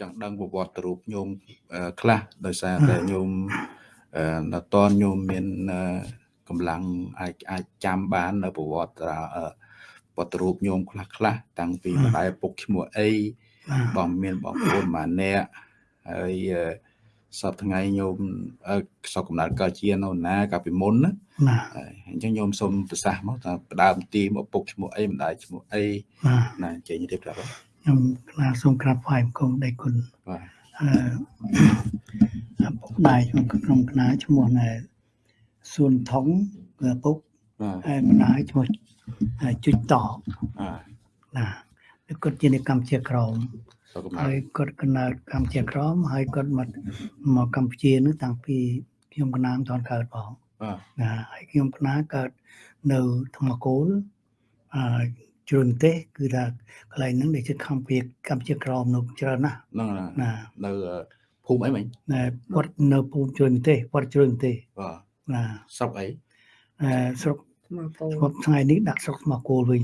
ចង់ដឹងប្រវត្តិរូបញោមខ្លះដោយសារតែញោមអឺតនញោមមានកម្លាំងអាចអាចចាំបាននៅប្រវត្តិវត្តរូបញោមខ្លះខ្លះតាំងពីម្ដាយពុកឈ្មោះអីបងមានបងប្អូនម៉ានៈហើយសពថ្ងៃញោមសពកំណត់កើតជានៅណាកាលពីមុនណាអញ្ចឹងញោមសុំប្រសាសន៍មកតើផ្ដើមទីមកពុកឈ្មោះអីម្ដាយឈ្មោះអីណាចេញរៀបរាប់ ខ្ញុំក្រាបសូមក្រាបថ្វាយបង្គំដៃគុណបាទអឺពុកដៃខ្ញុំក្រុមគណៈឈ្មោះណែសួនថងគឺពុកហើយម្ដាយឈ្មោះជុចតណាគាត់ជាអ្នកកម្មជាក្រមហើយគាត់កណ្ដាលកម្ពុជាក្រមហើយគាត់មកមកកម្ពុជានោះតាំងពីខ្ញុំកណាមតនកើតផងណាហើយខ្ញុំកណាកើតនៅធម្មគោលអឺ ជ្រុនទេគឺថាកន្លែងហ្នឹងដែលជិតកម្ពុជាកម្ពុជាក្រមនៅច្រើនណាស់ហ្នឹងណានៅភូមិអីមិញណែវត្តនៅភូមិជ្រុនទេវត្តជ្រុនទេបាទណាស្រុកអីអឺស្រុកគាត់ថ្ងៃនេះដាក់ស្រុកស្មោះគោលវិញ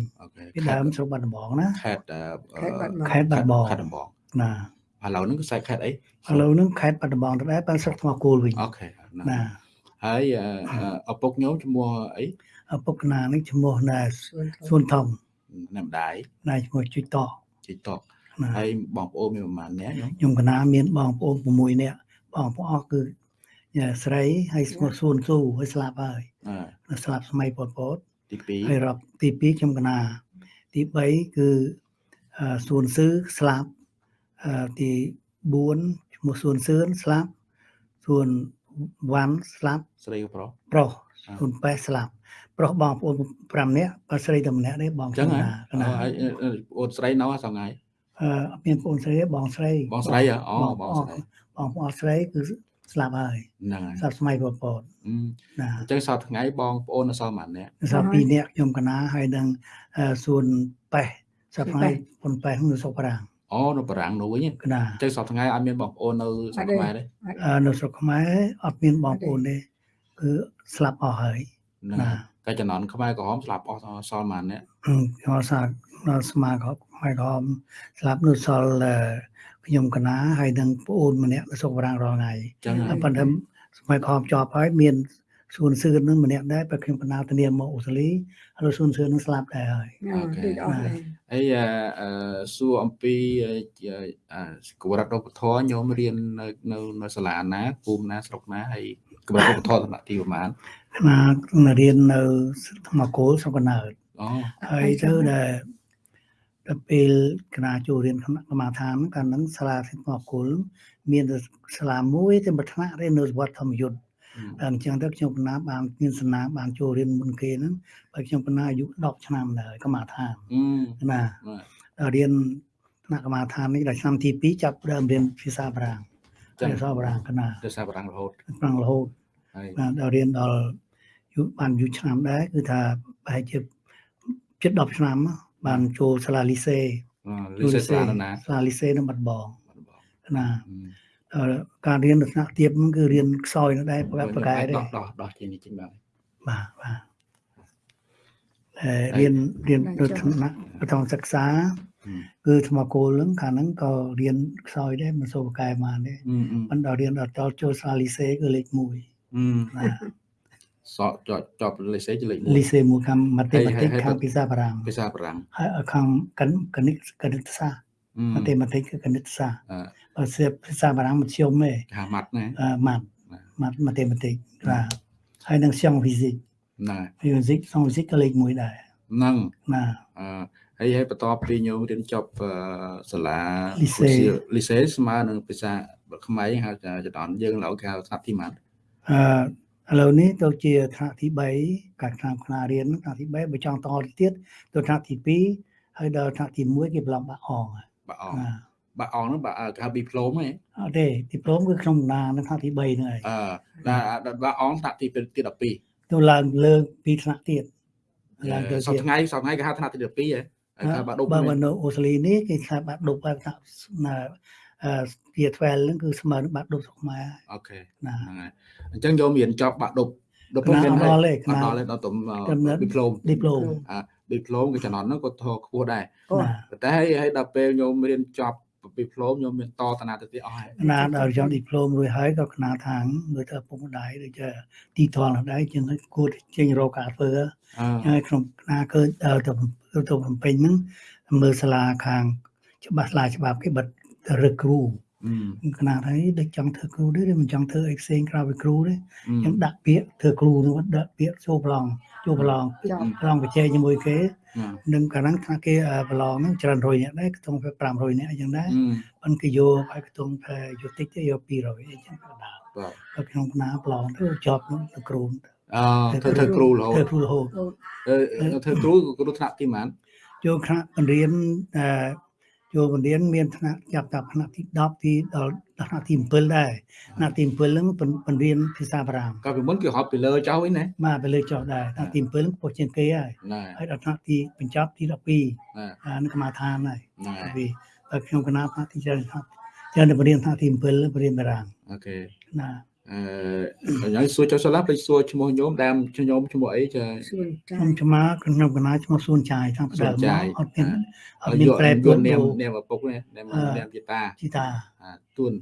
ពីដើមស្រុកបាត់ដំបងណាខេត្តខេត្តបាត់ដំបងខេត្តដំបងណាឥឡូវហ្នឹងគឺខ្សែខេត្តអីឥឡូវហ្នឹងខេត្តបាត់ដំបងទៅដែរបានស្រុកស្មោះគោលវិញអូខេណាហើយឪពុកញោមឈ្មោះអីឪពុកណានេះឈ្មោះណាសួន ថងណាម្ដាយណាឈ្មោះជុចតជុចតហើយបងប្អូនមានប្រហែលនាក់ញោមខ្ញុំកណាមានបងប្អូន6នាក់បងប្អូនគឺស្រីហើយឈ្មោះសួនស៊ូហើយស្លាប់ហើយស្លាប់សម័យប៉ុលពតទី2ហើយរាប់ទី2ខ្ញុំកណាទី3គឺសួនស៊ឺស្លាប់ទី4ឈ្មោះសួនសឿនស្លាប់សួនវ៉ាន់ស្លាប់ស្រីប្រុសប្រុសសួនប៉ែស្លាប់ ប្រុសបងប្អូន5នាក់បើស្រីតែម្នាក់ទេបងចឹងណាអូនស្រីនៅសងៃអឺមានបងស្រីបងស្រីបងស្រីអូបងស្រីបងប្អូនស្រីគឺស្លាប់ហើយហ្នឹងហើយស្លាប់សម័យប៉ុលពតណាអញ្ចឹងសប្តាហ៍ថ្ងៃបងប្អូននៅសល់ប៉ុន្មាននាក់សល់2នាក់ខ្ញុំកណាហើយនឹងសួនប៉េះសប្តាហ៍ថ្ងៃប៉ុនប៉េះនៅសុកប្រាំងអូនៅបារាំងនោះវិញណាអញ្ចឹងសប្តាហ៍ថ្ងៃអត់មានបងប្អូននៅស្រុកខ្មែរទេនៅស្រុកខ្មែរអត់មានបងប្អូនទេគឺស្លាប់អស់ហើយ ណាតែចំណន់ខ្មែរក្រហមស្លាប់អស់សល់ប៉ុន្មាននាក់ខ្ញុំសានៅស្មាខ្មែរក្រហមស្លាប់នៅសល់ខ្ញុំកណាហើយនឹងប្អូនម្នាក់នៅសុកបារាំងរាល់ថ្ងៃចឹងប៉ុន្តែសម័យខំជាប់ហើយមានសួនសឿននឹងម្នាក់ដែរបើខ្ញុំកណាធានាមកអូស្ត្រាលីហើយសួនសឿននឹងស្លាប់ដែរហើយអូខេហើយអឺសួរអំពីគវរដ្ឋឧបធរញោមរៀននៅនៅនៅសាលាណាភូមិណាស្រុកណាហើយ គវរដ្ឋឧបធរតំណទីប្រហែលណារៀននៅធម្មគោលស្រុកកណើតអូហើយទៅដែលដល់ពេលគណៈចូលរៀនគណៈកម្មដ្ឋានកាលហ្នឹងសាលាសិទ្ធិគុលមានសាលាមួយតែមួយថ្នាក់ទេនៅវត្តធម្មយុទ្ធអញ្ចឹងទៅខ្ញុំកណាបានមានសនាបានចូលរៀនមុនគេហ្នឹងបើខ្ញុំកណាអាយុ10ឆ្នាំដែរកម្មដ្ឋានណារៀនថ្នាក់កម្មដ្ឋាននេះដល់ឆ្នាំទី2ចាប់ដើមរៀនភាសាបារាំង ភាសាបារាំងកណាភាសាបារាំងរហូតបារាំងរហូតហើយដល់រៀនដល់យូរបានយូរឆ្នាំដែរគឺថាប្រហែលជាជិត10ឆ្នាំបានចូលសាលាលីសេលីសេសាលាណាសាលាលីសេនៅបាត់បងណាការរៀននៅថ្នាក់ទាបគឺរៀនខ្សោយនៅដែរប្រកបប្រកែដែរដោះដោះដោះជានេះចេញបានបាទបាទអឺរៀនរៀននៅថ្នាក់បឋមសិក្សា គឺថ្មគោលហ្នឹងកាលហ្នឹងក៏រៀនខ្សោយដែរមិនសូវប្រកែបានទេមិនដល់រៀនដល់ចូលសាលាលីសេគឺលេខ1បាទសក់ជាប់ជាប់លីសេជាលេខ1លីសេមួយខាងម៉ាទេម៉ាទិកខាងភាសាបារាំងភាសាបារាំងហើយខាងគណិតគណិតសាស្ត្រម៉ាទេម៉ាទិកគឺគណិតសាស្ត្របើសៀបភាសាបារាំងមធ្យមទេថាម៉ាត់ណាម៉ាត់ម៉ាត់ម៉ាទេម៉ាទិកបាទហើយនឹងសៀងហ្វីស៊ីកណាហ្វីស៊ីកសៀងហ្វីស៊ីកក៏លេខ1ដែរហ្នឹងណាអឺ ហើយហើយបន្ទាប់ពីញោមរៀនចប់សាលាលីសេលីសេស្មើនឹងភាសាខ្មែរហៅថាចតនយើងឡើយគេហៅថាទីម៉ាត់អឺឥឡូវនេះទៅជាថ្នាក់ទី3កាលឆ្នាំខ្នារៀនថ្នាក់ទី3បើចង់តទៅទៀតទៅថ្នាក់ទី2ហើយដល់ថ្នាក់ទី1គេប្រឡំបាក់អងបាក់អងបាក់អងហ្នឹងបាក់គេហៅឌីប្លូមហ៎អត់ទេឌីប្លូមគឺក្នុងណានៅថ្នាក់ទី3ហ្នឹងហើយអឺដល់បាក់អងថ្នាក់ទីទី12ទៅឡើងលើពីថ្នាក់ទៀតឡើងទៅសប្ថ្ងៃសប្ថ្ងៃគេហៅថ្នាក់ទី12ហ៎ ហើយបាក់ដប់បើនៅអូស្ត្រាលីនេះគេថាបាក់ដប់បែបថាជា12ហ្នឹងគឺស្មើនឹងបាក់ដប់ស្រុកខ្មែរអូខេហ្នឹងហើយអញ្ចឹងយកមានចប់បាក់ដប់ដប់មានដល់ទេដល់ដល់ដល់ទំឌីប្លូមឌីប្លូមអាឌីប្លូមគឺចំណន់ហ្នឹងក៏ធខ្ពស់ដែរប៉ុន្តែហើយដល់ពេលញោមរៀនចប់ ឌីប្លូមខ្ញុំមានតតាណាទៅទៀតអស់ហើយណាដល់ចង់ឌីប្លូមរួចហើយក៏គណៈខាងមើលទៅពុកម្ដាយដូចជាទីធនដែរជាងគួរចេញរកការធ្វើហើយក្នុងគណៈគឺដល់ទៅទៅភ្នំពេញហ្នឹងមើលសាលាខាង ច្បាស់សាលាច្បាប់គេបិទរឹកគ្រូ គណៈហើយដូចចង់ធ្វើគ្រូទេមិនចង់ធ្វើអីផ្សេងក្រៅពីគ្រូទេខ្ញុំដាក់ពាក្យធ្វើគ្រូនោះដាក់ពាក្យចូលប្រឡងចូលប្រឡងប្រឡងបច្ចេកជាមួយគេនឹងកាលហ្នឹងថាគេប្រឡងហ្នឹងច្រើនរយនាក់ដែរខ្ទង់500នាក់អញ្ចឹងដែរប៉ុន្តែគេយកឲ្យខ្ទង់តែយកតិចទេយក200អញ្ចឹងក៏ដល់បាទក្នុងគណៈប្រឡងទៅជាប់នឹងគ្រូអឺធ្វើធ្វើគ្រូរហូតធ្វើគ្រូរហូតធ្វើគ្រូគ្រូថ្នាក់ទីប៉ុន្មានចូលថ្នាក់បង្រៀនអឺ ចូលបង្រៀនមានថ្នាក់ចាប់តាថ្នាក់ទី10ទីដល់ថ្នាក់ទី7ដែរថ្នាក់ទី7ហ្នឹងបង្រៀនភាសាបារាំងក៏ពីមុនគេហត់ពីលើចោលវិញណាបាទពីលើចោលដែរថ្នាក់ទី7ហ្នឹងពោះជាងគេហើយហើយដល់ថ្នាក់ទីបញ្ចប់ទី12អានឹងកម្មាឋានហើយពីដល់ខ្ញុំគណៈថ្នាក់ទីច្រើនថ្នាក់ច្រើនបង្រៀនថ្នាក់ទី7បង្រៀនបារាំងអូខេណា អឺខ្ញុំសួរចុះសាឡាភ្លេចសួរឈ្មោះញោមដើមញោមឈ្មោះអីចាខ្ញុំឆ្មាខ្ញុំកណាឈ្មោះសួនចាយខាងផ្ដើមអត់មានអត់មានប្រែប្រួលនាមនាមឪពុកនេះនាមនាមជីតាជីតាទួន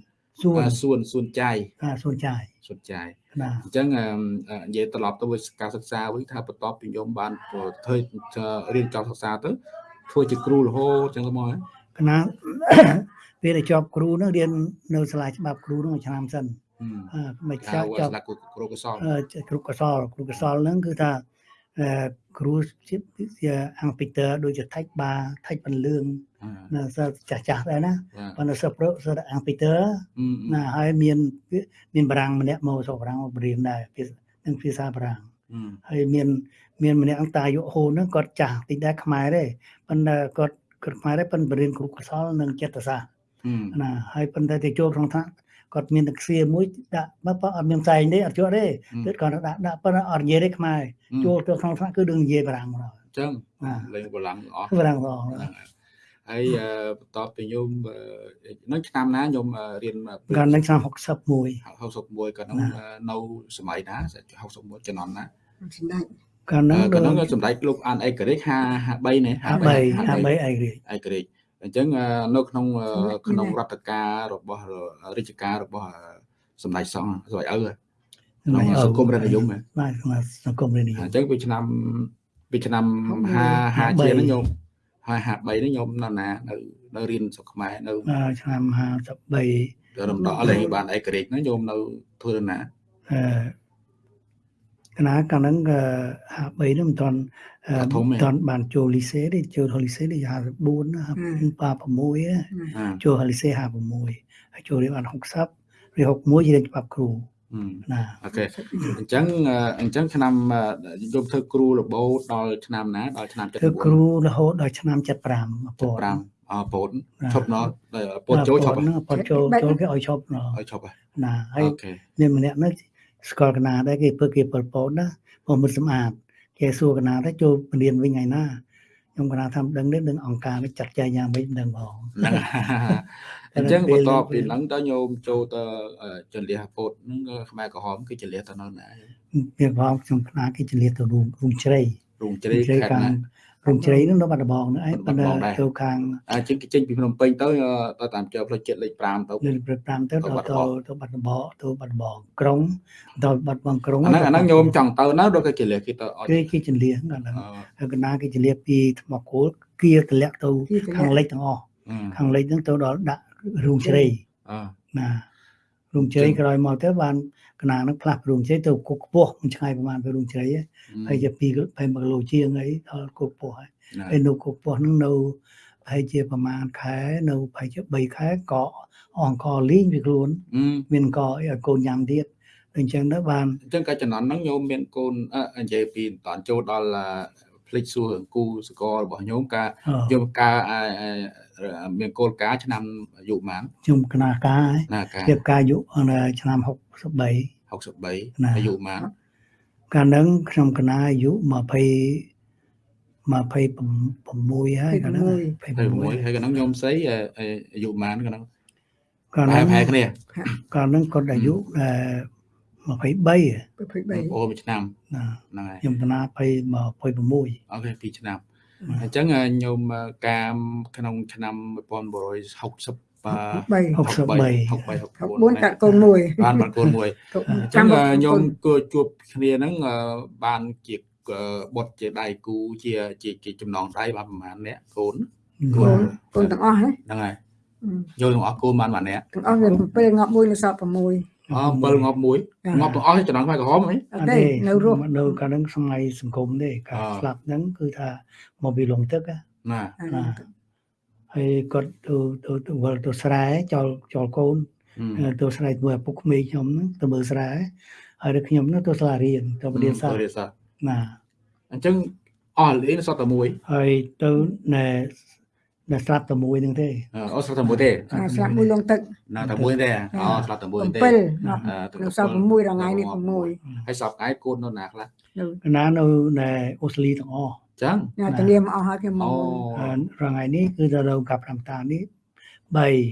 សួនសួនសួនចាយសួនចាយសួនចាយអញ្ចឹងនិយាយត្រឡប់ទៅការសិក្សាវិញថាបន្ទាប់ពីញោមបានធ្វើរៀនចប់សិក្សាទៅធ្វើជាគ្រូរហូតអញ្ចឹងទៅមកកណាពេលដែលជាប់គ្រូនោះរៀននៅសាលាច្បាប់គ្រូនោះឆ្នាំសិន មិនចាស់ចាប់គ្រូកសលគ្រូកសលគ្រូកសលហ្នឹងគឺថាគ្រូជាអង្គពីតើដូចជាថៃបាថៃបន្លឿងណាសិស្សចាស់ចាស់ដែរណាប៉ុន្តែសិស្សប្រុសសិស្សអង្គពីតើណាហើយមានមានបារាំងម្នាក់មកសូបារាំងមករៀនដែរនឹងភាសាបារាំងហើយមានមានម្នាក់អង្គតាយុហូនហ្នឹងគាត់ចាស់តិចដែរខ្មែរទេប៉ុន្តែគាត់គាត់ខ្មែរដែរប៉ុន្តែរៀនគ្រូកសលនិងចិត្តសាស្ត្រណាហើយប៉ុន្តែទៅចូលក្នុងថ្នាក់ គាត់មានទឹកសៀមួយដាក់បើបើអត់មានផ្សែងទេអត់ជាប់ទេគឺគាត់ដាក់ដាក់ប៉ុន្តែអត់និយាយទេខ្មែរចូលទៅក្នុងថ្នាក់គឺដឹងនិយាយបារាំងមកអញ្ចឹងលេងបារាំងអស់បារាំងអស់ហើយបន្ទាប់ពីញោមនឹងឆ្នាំណាញោមរៀនកាលនឹងឆ្នាំ61 61ក៏នឹងនៅសម័យណា61ចំនួនណាសម្ដេចកាលនឹងកាលនឹងសម្ដេចលោកអានអេករិច53នេះ53 53អេករិចអេករិច អញ្ចឹងនៅក្នុងក្នុងរដ្ឋការរបស់រាជការរបស់សម្ដេចសង្ឃស្វាយឪក្នុងសង្គមរាជនិយមបាទក្នុងសង្គមរាជនិយមអញ្ចឹងពីឆ្នាំពីឆ្នាំ50 50ជាហ្នឹងញោមហើយ53នេះញោមនៅណានៅនៅរៀនស្រុកខ្មែរនៅឆ្នាំ53រំដកលេងបានឯករាជ្យហ្នឹងញោមនៅធ្វើណាអឺ កណាកាលហ្នឹង53ហ្នឹងមិនទាន់មិនទាន់បានចូលលីសេទេចូលលីសេនេះ54 56ចូលលីសេ56ហើយចូលរៀនបាន60រៀន61រៀនច្បាប់គ្រូណាអូខេអញ្ចឹងអញ្ចឹងឆ្នាំយប់ធ្វើគ្រូរបូតដល់ឆ្នាំណាដល់ឆ្នាំ79ធ្វើគ្រូរហូតដល់ឆ្នាំ75ពោតអពោតឈប់ណោះពោតចូលឈប់ពោតចូលចូលគេឲ្យឈប់ណោះឲ្យឈប់ណាហើយមានម្នាក់នោះ ស្គាល់កណាដែរគេធ្វើគេប៉ុលពតណាព្រោះមិនសម្អាតគេសួរកណាទៅចូលពលានវិញថ្ងៃណាខ្ញុំកណាថាដឹងនេះនឹងអង្គការនេះចាត់ចែងយ៉ាងម៉េចមិនដឹងផងអញ្ចឹងបន្ទាប់ពីហ្នឹងទៅញោមចូលទៅចន្លះពោតហ្នឹងខ្មែរក្រហមគឺចន្លះទៅនៅណាវាផងខ្ញុំខ្នាគេចន្លះទៅរូងរូងជ្រៃរូងជ្រៃខេត្តណា រំជ្រៃនឹងនៅបាត់ដំបងហ្នឹងឯងប៉ុន្តែទៅខាងអញ្ចឹងគេចេញពីភ្នំពេញទៅទៅតាមជើផ្លូវជាតិលេខ5ទៅលេខ5ទៅទៅទៅបាត់ដំបងទៅបាត់ដំបងក្រុងទៅបាត់ដំបងក្រុងអាហ្នឹងអាហ្នឹងញោមចង់ទៅណាដូចគេចលះគេទៅគេគេចលះហ្នឹងហើយកណាគេចលះពីថ្មគោលគៀតម្លាក់ទៅខាងលិចទាំងអស់ខាងលិចហ្នឹងទៅដល់ដាក់រូងជ្រៃណារូងជ្រៃក្រោយមកទៅបាន កណានឹងផ្លាស់រូងជ្រៃទៅគុកខ្ពស់មិនឆ្ងាយប្រហែលពីរូងជ្រៃហើយជា2 20គីឡូជាងអីដល់គុកខ្ពស់ហើយហើយនៅគុកខ្ពស់ហ្នឹងនៅប្រហែលជាប្រហែលខែនៅប្រហែលជា3ខែក៏អង្គលីងវាខ្លួន មានកអីឲ្យកូនញ៉ាំទៀតអញ្ចឹងទៅបានអញ្ចឹងកាលចំនួនហ្នឹងញោមមានកូននិយាយពីតនចូលដល់ ភ្លេចសួររឿងគូសកលរបស់ញោមការយកការមានគោលការណ៍ឆ្នាំអាយុប៉ុន្មានខ្ញុំគណៈការរៀបការអាយុឆ្នាំ63 63អាយុប៉ុន្មានកាលហ្នឹងខ្ញុំគណៈអាយុ20 26ហើយកាលហ្នឹង26ហើយកាលហ្នឹងខ្ញុំស្អីអាយុប៉ុន្មានកាលហ្នឹងកាលហ្នឹងប្រហែលគ្នាកាលហ្នឹងគាត់អាយុ 23 23អូមួយឆ្នាំហ្នឹងហើយខ្ញុំគណៈ26អូខេ2ឆ្នាំអញ្ចឹងញោមកាមក្នុងឆ្នាំ1960បាទ3 63 63 4កាត់កូនមួយបានបានកូនមួយកូនអញ្ចឹចាំងមកញោកូមនគួរជួបគ្នាហ្នឹងអឺបានជាបុតជាដៃគូជាជាជាចំណងដៃបានប្រហែលអ្នកកូនកូនកូនទាំងអស់ហ្នឹងហ្នឹងហើយយកទាំងអស់កូនបានប៉ុន្មានអ្នកទាំងអស់វា7ងាប់មួយនៅសល់6 អ7ងាប់មួយចា៎ងាប់ទាំងអស់ចំណងខ្មែរក្រហមហ៎អត់ទេនៅរស់នៅកាលហ្នឹងសម័យសង្គមទេការអ่าស្លាប់ហ្នឹងគឺថាមកពីលងទឹកណាណាហើយគាត់ទៅទៅទៅវិលទៅស្រែចោលចោលកូនអឺទៅស្រែជាមួយឪពុកក្មេងខ្ញុំហ្នឹងទៅមើលស្រែហើយដល់ខ្ញុំហ្នឹងទៅសាលារៀនទៅរៀនសាស្ត្ររៀនសាស្ត្រណាអញ្ចឹងអស់លេងសតតែមួយហើយទៅណែ ណែស្លាប់តែមួយហ្នឹងទេអស់សតតែមួយទេអាស្លាប់មួយលងទឹកណាតែមួយទេអូស្លាប់តែមួយទេ7ងាប់អឺនៅសល់6រងៃនេះ6ហើយសពថ្ងៃកូននៅណាខ្លះនៅកណានៅណែអូស្ត្រាលីទាំងអស់អញ្ចឹងញ៉ាតាលាមអស់ហើយគេមកអូហើយរងៃនេះគឺទៅនៅកាប់តាមតានេះ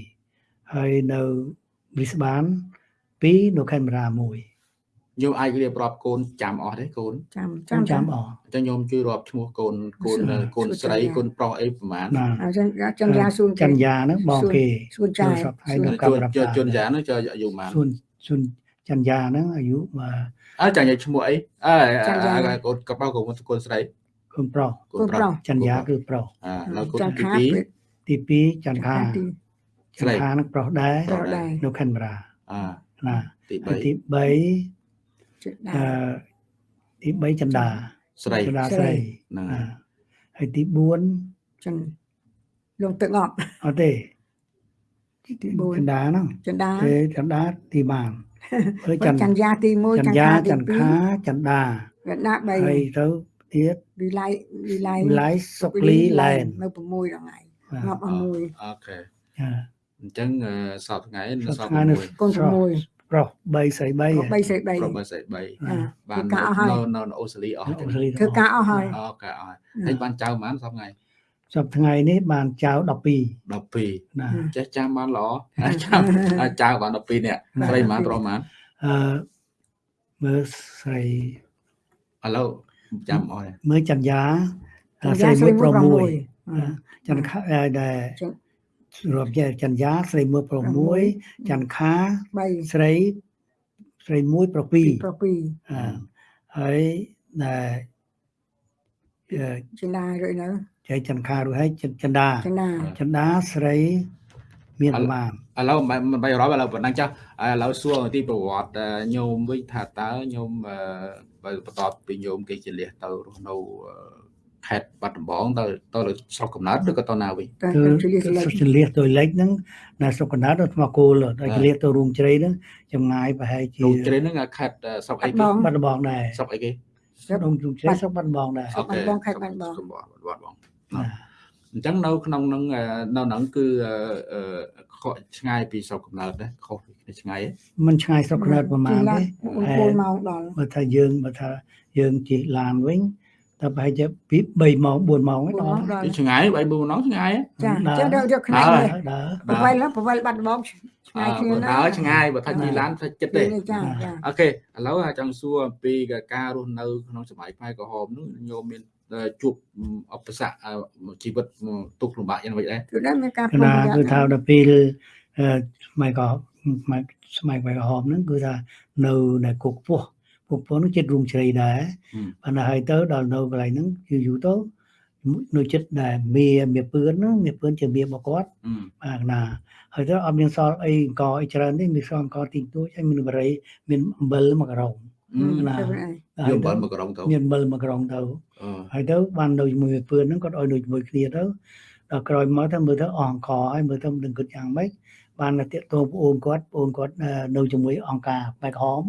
3ហើយនៅប៊ីស្បាន2នៅខេមរ៉ា1 ញោមអាចរៀបរាប់កូនចាំអស់ទេកូនចាំចាំចាំអស់អញ្ចឹងញោមជួយរាប់ឈ្មោះកូនកូនកូនស្រីកូនប្រុសអីប្រហែលអញ្ចឹងចន្យាសួនចន្យាហ្នឹងបងគេសួនចាយជួយចន្យាហ្នឹងចូលអាយុប៉ុន្មានសួនសួនចន្យាហ្នឹងអាយុមកអើចន្យាឈ្មោះអីអើកូនកបកូនកូនស្រីកូនប្រុសកូនប្រុសចន្យាគឺប្រុសអើនៅកូនទី2ទី2ចន្ទាចន្ទាហ្នឹងប្រុសដែរនៅខេមរាអើណាទី3ទី3 អឺទី3ចន្ទា3ស្រីចន្ទាស្ស្រីរីហ្នឹងណាហើយទី4ចឹងលងទឹកងាប់អត់ទេទី4ចន្ទាហ្នឹងចន្ទាទេចន្ទាទីបានហើយចន្ទចន្ទយ៉ាទី1ចន្ទយាចន្ទខាចន្ទាចន្ទា3ហើយទៅទៀតវិល័យវិល័យវិល័យសុកលីឡែននៅ6រងៃបាទងាប់អស់មួយអូខេចាអញ្ចឹងអឺសពថ្ងៃនៅសសពពថ្ងៃនៅ6កូន6 ប្រុស3ស្រី3 3សេ3ប្រុសបើស្រី3អាបានធ្វើការអស់ហើយនៅនៅអូស្ត្រាលីអស់អូចឹងស្ត្រាលីធ្វើការអស់ហើយអូខេអស់ហើយបានចៅប៉ុន្មានសពថ្ងៃសពថ្ងៃនេះបានចៅ12 12ណាចេះចាំបានល្អចាំចៅបាន12នាក់ស្រីប៉ុន្មានប្រុសប៉ុន្មានអឺមើលស្រីឥឡូវចាំអស់ហើយមើលចន្យាចន្ទស្រីយ៉ាមួយប្រុសមួយ6ចន្ទខាអឺដែលចឹង រាប់ជាចន្យាស្រីមួយប្រុសមួយចន្ទខា3ស្រីស្រីមួយប្រុសពីរប្រុស2អឺហើយដែលអឺចិលារួចនៅចៃចន្ទខារួចហើយចន្ទចន្ទាចិលាចន្ទាស្រីមានប្រមាណឥឡូវមិនមិនបាយរាប់ឥឡូវប៉ុណ្ណឹងចាស់ឥឡូវសួរអំពីប្រវត្តិញោមវិញថាតើញោមអឺបើបន្ទាប់ពីញោមគេជាលះទៅរស់នៅអឺ ខេត្តបាត់ដំបងទៅទៅលើស្រុកកំណើតឬក៏ទៅណាវិញតែគឺជលិះលេខចលះទៅលេខហ្នឹងនៅស្រុកកណ្ដាលទៅថ្មគោលដល់ចលះទៅរូងជ្រៃហ្នឹងចម្ងាយប្រហែលជាលោកជ្រេហ្នឹងខេត្តស្រុកអីគេបាត់ដំបងដែរស្រុកអីគេស្រុករូងជ្រៃស្រុកបាត់ដំបងដែរស្រុកបាត់ដំបងខេត្តបាត់ដំបងស្រុកបាត់ដំបងណាអញ្ចឹងនៅក្នុងហ្នឹងអឺនៅហ្នឹងគឺអឺអឺខកឆ្ងាយពីស្រុកកំណើតដែរខុសពីគ្នាឆ្ងាយហ៎มันឆ្ងាយស្រុកកណ្ដាលប្រមាណទេ4ម៉ោងដល់បើថាយើងបើថាយើងជិះឡានវិញ តែប្រហែលជាពី3ម៉ោង4ម៉ោងឯ4ងម៉ោដល់ងដល់ពីឆ្ងាយបីបួនណោះឆ្ងាយហ៎ចាដើរចាយកយកខ្នែដើងរនេះដើរប្រវែលប្រវែលបាត់ដំបងឆ្ងាយគ្នាអឺណាដើរឆ្ងាយបើថាជិះឡានថាចិត្តទេចាចាអូខេឥឡូវចង់សួរអំពីការរស់នៅក្នុងសម័យខ្មែរក្រហមនោះញោមមានជួបឧបសគ្គជីវិតទុកលំបាកយ៉ាងម៉េចដែរគឺដែរមានការកប្រុងណាប្រយ័ត្នគឺថាដល់ពេលអឺស្ម័យក៏ស្ម័យស្ម័យខ្មែរក្រហមហ្នឹងគឺថានៅនៅគុកពោះ គុកពោះហ្នឹងចិត្តរូងជ្រៃដែរប៉ុន្តែហើយទៅដល់នៅកន្លែងហ្នឹងយូរយូរទៅនៅចិត្តដែរមីមីពឿនហ្នឹងមីពឿនជាមីរបស់គាត់បាទណាហើយទៅអត់មានសល់អីអង្គអីច្រើនទេមានសល់អង្គទីទួចហើយមានបរិយមានអំបិលមួយក្រុងណាទៅឯងយកបាល់មកក្រុងទៅមានអំបិលមួយក្រុងទៅអឺហើយទៅបាននៅជាមួយមីពឿនហ្នឹងគាត់ឲ្យនៅជាមួយគ្នាទៅដល់ក្រោយមកទៅមើលទៅអស់អង្គហើយមើលទៅមិនគិតយ៉ាងម៉េច បានទៅតាកតងប្អូនគាត់ប្អូនគាត់នៅជាមួយអង្គការបែកហម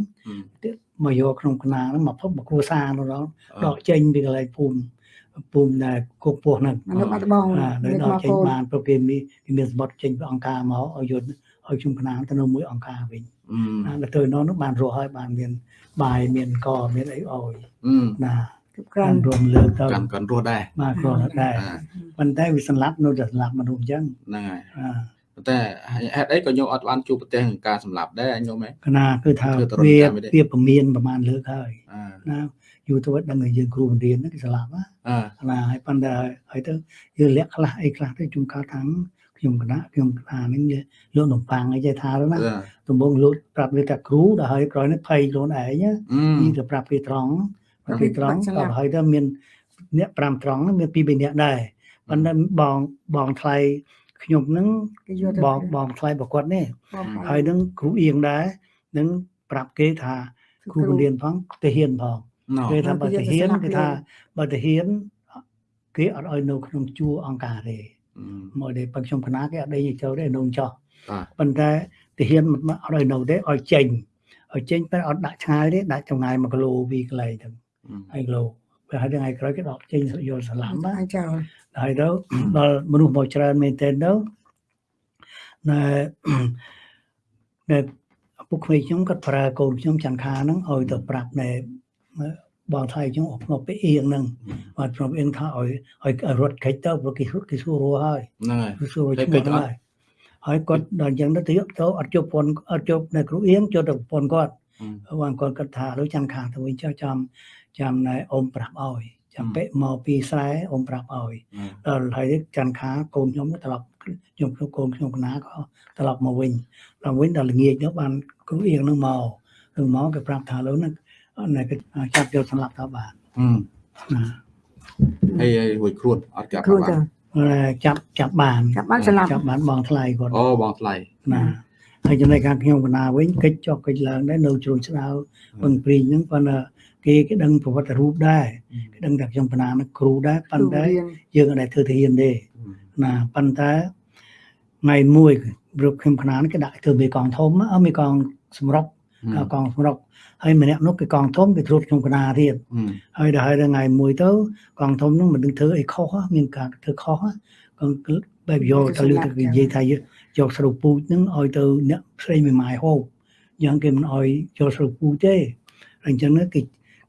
មកយកក្នុងគណាហ្នឹងមកភពមកគ្រួសារនោះដល់ដកចេញពីកន្លែងភូមិភូមិដែលគុកពោះហ្នឹងនៅបាត់ដំបងអានៅមានដមកកចេញកូនបានព្រោះគេមានគេមានសម្បត្តិចេញពីអង្គការមកឲ្យយកឲ្យខ្ញុំគណាទៅនៅមួយអង្គការវិញអឺណាដល់ទៅនោះនោះបានរស់ហើយបានមានបាយមានកមានអីឲ្យអឺណាគ្រប់គ្រាកាន់នរួមលើកទៅកាន់កាន់រស់ដែរបាទក៏ដែរអាប៉ុន្តែវាសម្លាប់នៅតែសម្លាប់មនុស្សអញ្ចឹងហ្នឹងហើយអាប៉ុន្តែហេតុអីក៏ញោមអត់បានជួបប្រទេសនឹងការសម្លាប់ដែរញោមហ៎កណាគឺថាគឺទៅរត់វាតាមវាទេវាពមៀនប្រហែលលើកហើយអឺណាយូរទៅដឹងថាយើងគ្រូបង្រៀនហ្នឹងគេសម្លាប់ណាអឺណាហើយប៉ុន្តែហើយទៅយើងលាក់ខ្លះអីខ្លះទៅជួនកាលថាខ្ញុំខ្ញុំគណៈខ្ញុំគណៈហ្នឹងវាលក់នំប៉័ងអីចេះថាទៅណាអឺដំបងលក់ប្រាប់វាថាគ្រូដល់ហើយក្រោយនេះភ័យខ្លួនឯងណាអឺនេះទៅប្រាប់គេត្រង់ប្រាប់គេត្រង់ដល់ហើយទៅមានអ្នក5ត្រង់ហ្នឹងមាន2 3នាក់ដែរប៉ុន្តែបងបងថ្លៃ ខ្ញុំហ្នឹងគេយកទៅបងបងថ្លៃប្រកួតនេះបងហើយនឹងគ្រូអៀងដែរនឹងប្រាប់គេថាគ្រូបង្រៀនផងទៅហ៊ានផងណូគេថាទៅបើយកទៅទៅហ៊ានស្លាប់គេគេថាបើទៅហ៊ានគេអត់ឲ្យនៅក្នុងជួរអង្គការទេអឺមកទេបើខ្ញុំកណាគេអត់ដេញឲ្យចូលទេនងចោះបាទប៉ុន្តែទៅហ៊ានមិនអត់ឲ្យនៅទេឲ្យចេញឲ្យចេញតែអត់ដាក់ឆ្ងាយទេដាក់ចម្ងាយ1គីឡូ2កន្លែងទៅអឺ2គីឡូពេលហើយថ្ងៃក្រោយគេដកចេញយកសាឡាមណាអាចចោល ហើយទៅដល់មនុស្សមកច្រើនមែនទែនទៅណែណែឪពុកក្មេងខ្ញុំគាត់ប្រើកូនខ្ញុំច័ន្ទខាហ្នឹងឲ្យទៅប្រាប់ណែបងថ្លៃខ្ញុំអត់មកពេលអៀងហ្នឹងបាទព្រមអៀងថាឲ្យឲ្យរត់កិច្ចទៅព្រោះគេគេសួររស់ហើយហ្នឹងហើយគេសួររស់គេឈ្មោះកិច្ចអត់ហើយហើយគាត់ដល់អញ្ចឹងទៅទៅទៅអត់ជប់ពន្ធអត់ជប់នៅគ្រូអៀងចូលទៅប្រពន្ធគាត់អឺបងគាត់គាត់ថាដូចចាំខាងទៅវិញចុះចាំចាំណែអ៊ំប្រាប់ឲ្យ ចាំពេកមកពីស្រែអ៊ំប្រាប់ឲ្យអឺដល់ហើយចាំខាកូនខ្ញុំត្រឡប់ខ្ញុំខ្ញុំកូនខ្ញុំកណាក៏ត្រឡប់មកវិញដល់វិញដល់ល្ងាចនោះបានគ្រូអៀងនឹងមកនឹងមកគេប្រាប់ថាលោកនឹងណែគេចាប់យកសម្លាប់ទៅបានអឺណាហើយហើយរួចខ្លួនអត់ចាប់គ្រូបាទៅនចាប់ចាប់បានចាប់បានស្លាប់ចាប់បានបងថ្លៃគាត់អូបងថ្លៃណាហើយចំណែកខាងខ្ញុំកណាវិញកិច្ចចុះកិច្ចឡើងដែរនៅជ្រុញស្ដៅពឹងព្រីងហ្នឹងប៉ុន្តែ គេគេដឹងប្រវត្តិរូបដែរគេដឹងថាខ្ញុំកណានឹងគ្រូដែរប៉ុន្តែរៀនយើងអត់ដែលធ្វើទៅហ៊ានទេណាប៉ុន្តែថ្ងៃមួយរូបខ្ញុំកណានេះគេដាក់ធ្វើមេកងធំអើមេកងសម្រុកអឺកងសម្រុកហើយម្នាក់នោះគេកងធំគេត្រួតខ្ញុំកណាទៀតអឺហើយដល់ហើយដល់ថ្ងៃមួយទៅកងធំនោះមិនដឹងធ្វើអីខុសហ៎មានការធ្វើខុសហ៎កងបែបយកទៅលើទៅនិយាយថាយកស្រូវពូជហ្នឹងឲ្យទៅអ្នកផ្សេងមួយម៉ាយហូបយ៉ាងគេមិនឲ្យយកស្រូវពូជទេហើយអញ្ចឹងណាគេ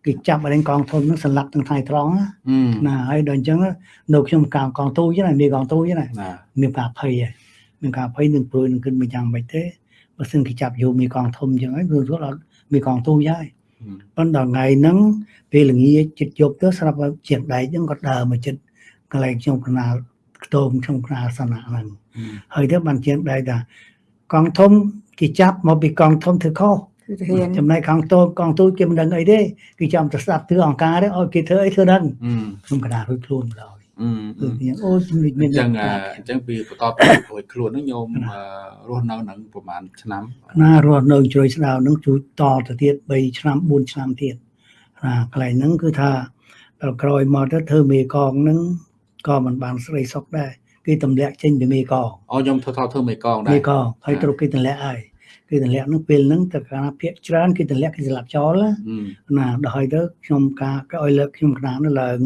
គេចាប់ឲ្យកងធំហ្នឹងសម្លាប់ទាំងថ្ងៃត្រង់ណាអឺណាហើយដល់អញ្ចឹងនៅខ្ញុំកងកងទូចឹងណាមានកងទូចឹងណាណាមានការភ័យហើយមានការភ័យនឹងព្រួយនឹងគិតមិនយ៉ាងម៉េចទេបើសិនគេចាប់យកមានកងធំចឹងហើយគឺគាត់អត់មានកងទូហើយអឺប៉ុន្តែដល់ថ្ងៃហ្នឹងពេលល្ងាចចិត្តយប់ទៅស្រាប់តែជាងដែកហ្នឹងគាត់ដើរមកចិត្តកន្លែងខ្ញុំកណាលខ្ទមខ្ញុំកណាលសនៈហ្នឹងអឺហើយទៅបានជាងដែកថាកងធំគេចាប់មកពីកងធំធ្វើខុស គឺទៅហ៊ានចំណែកកងតូចកងទូចគេមិនដឹងអីទេគេចាំទៅស្ដាប់ធ្វើអង្គការទេឲ្យគេធ្វើអីធ្វើដឹងអឺខ្ញុំកណាលរួចខ្លួនម្ដងអឺគឺខ្ញុំអូជំនិចមានអញ្ចឹងអ្នកអប្រាប់ញ្ចឹងពីបន្តពីរួចខ្លួនហ្នឹងញោមអឺរស់នៅនឹងប្រហែលឆ្នាំណារស់នៅជ្រោយស្ដៅនឹងជួយតទៅទៀត3ឆ្នាំ4ឆ្នាំទៀតណាកន្លែងហ្នឹងគឺថាដល់ក្រោយមកទៅធ្វើមេកងហ្នឹងក៏មិនបានស្រីសុខដែរគេទម្លាក់ចេញពីមេកងអូខ្ញុំធ្វើថតធ្វើមេកងដែរមេកងហើយត្រូវគេទម្លាក់ហើយ គេទម្លាក់ហ្នឹងពេលហ្នឹងតើកាលភាកច្រើនគេទម្លាក់គេស្លាប់ចោលណាអឺណាដល់ហើយទៅខ្ញុំការគេឲ្យលើកខ្ញុំក្រាននោះឡើង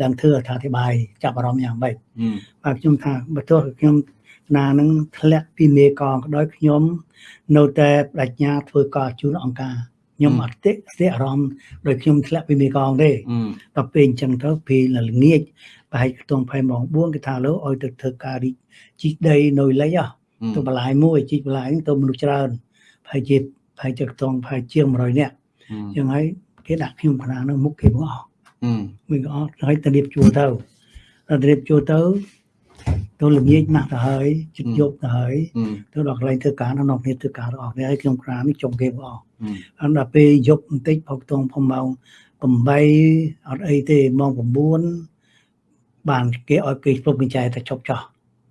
ឡើងធ្វើអត្ថាធិប្បាយចាប់អារម្មណ៍យ៉ាងម៉េចអឺបាទខ្ញុំថាបើទោះខ្ញុំណានឹងធ្លាក់ពីមេកងក៏ដោយខ្ញុំនៅតែបដិញ្ញាធ្វើការជូនអង្គការខ្ញុំអត់ទេស្ទេអារម្មណ៍ដោយខ្ញុំធ្លាក់ពីមេកងទេអឺដល់ពេលអញ្ចឹងទៅពេលល្ងាចប្រហែលខ្ទង់5ម៉ោង4គេថាលើឲ្យទៅធ្វើការរីកជីកដីនៅលេខទៅបន្លាយមួយជីកបន្លាយហ្នឹងទៅមនុស្សច្រើនប្រ ហែលជាប្រហែលជាខ្ទង់ប្រហែលជាង100នាក់អញ្ចឹងហើយគេដាក់ខ្ញុំខ្នានឹងមុខគេមកអស់អឺមួយក៏អត់ហើយទៅរៀបជួរទៅដល់រៀបជួរទៅទៅល្ងាចណាស់ទៅហើយជិតយប់ទៅហើយអឺទៅដល់កន្លែងធ្វើការនៅក្នុងគ្នាធ្វើការរបស់គ្នាហើយខ្ញុំក្រាននេះចុងគេបងអស់អឺហើយដល់ពេលយប់បន្តិចផុកតងផងម៉ោង8អត់អីទេម៉ោង9បានគេឲ្យគេពុកកញ្ចែទៅជប់ចោះ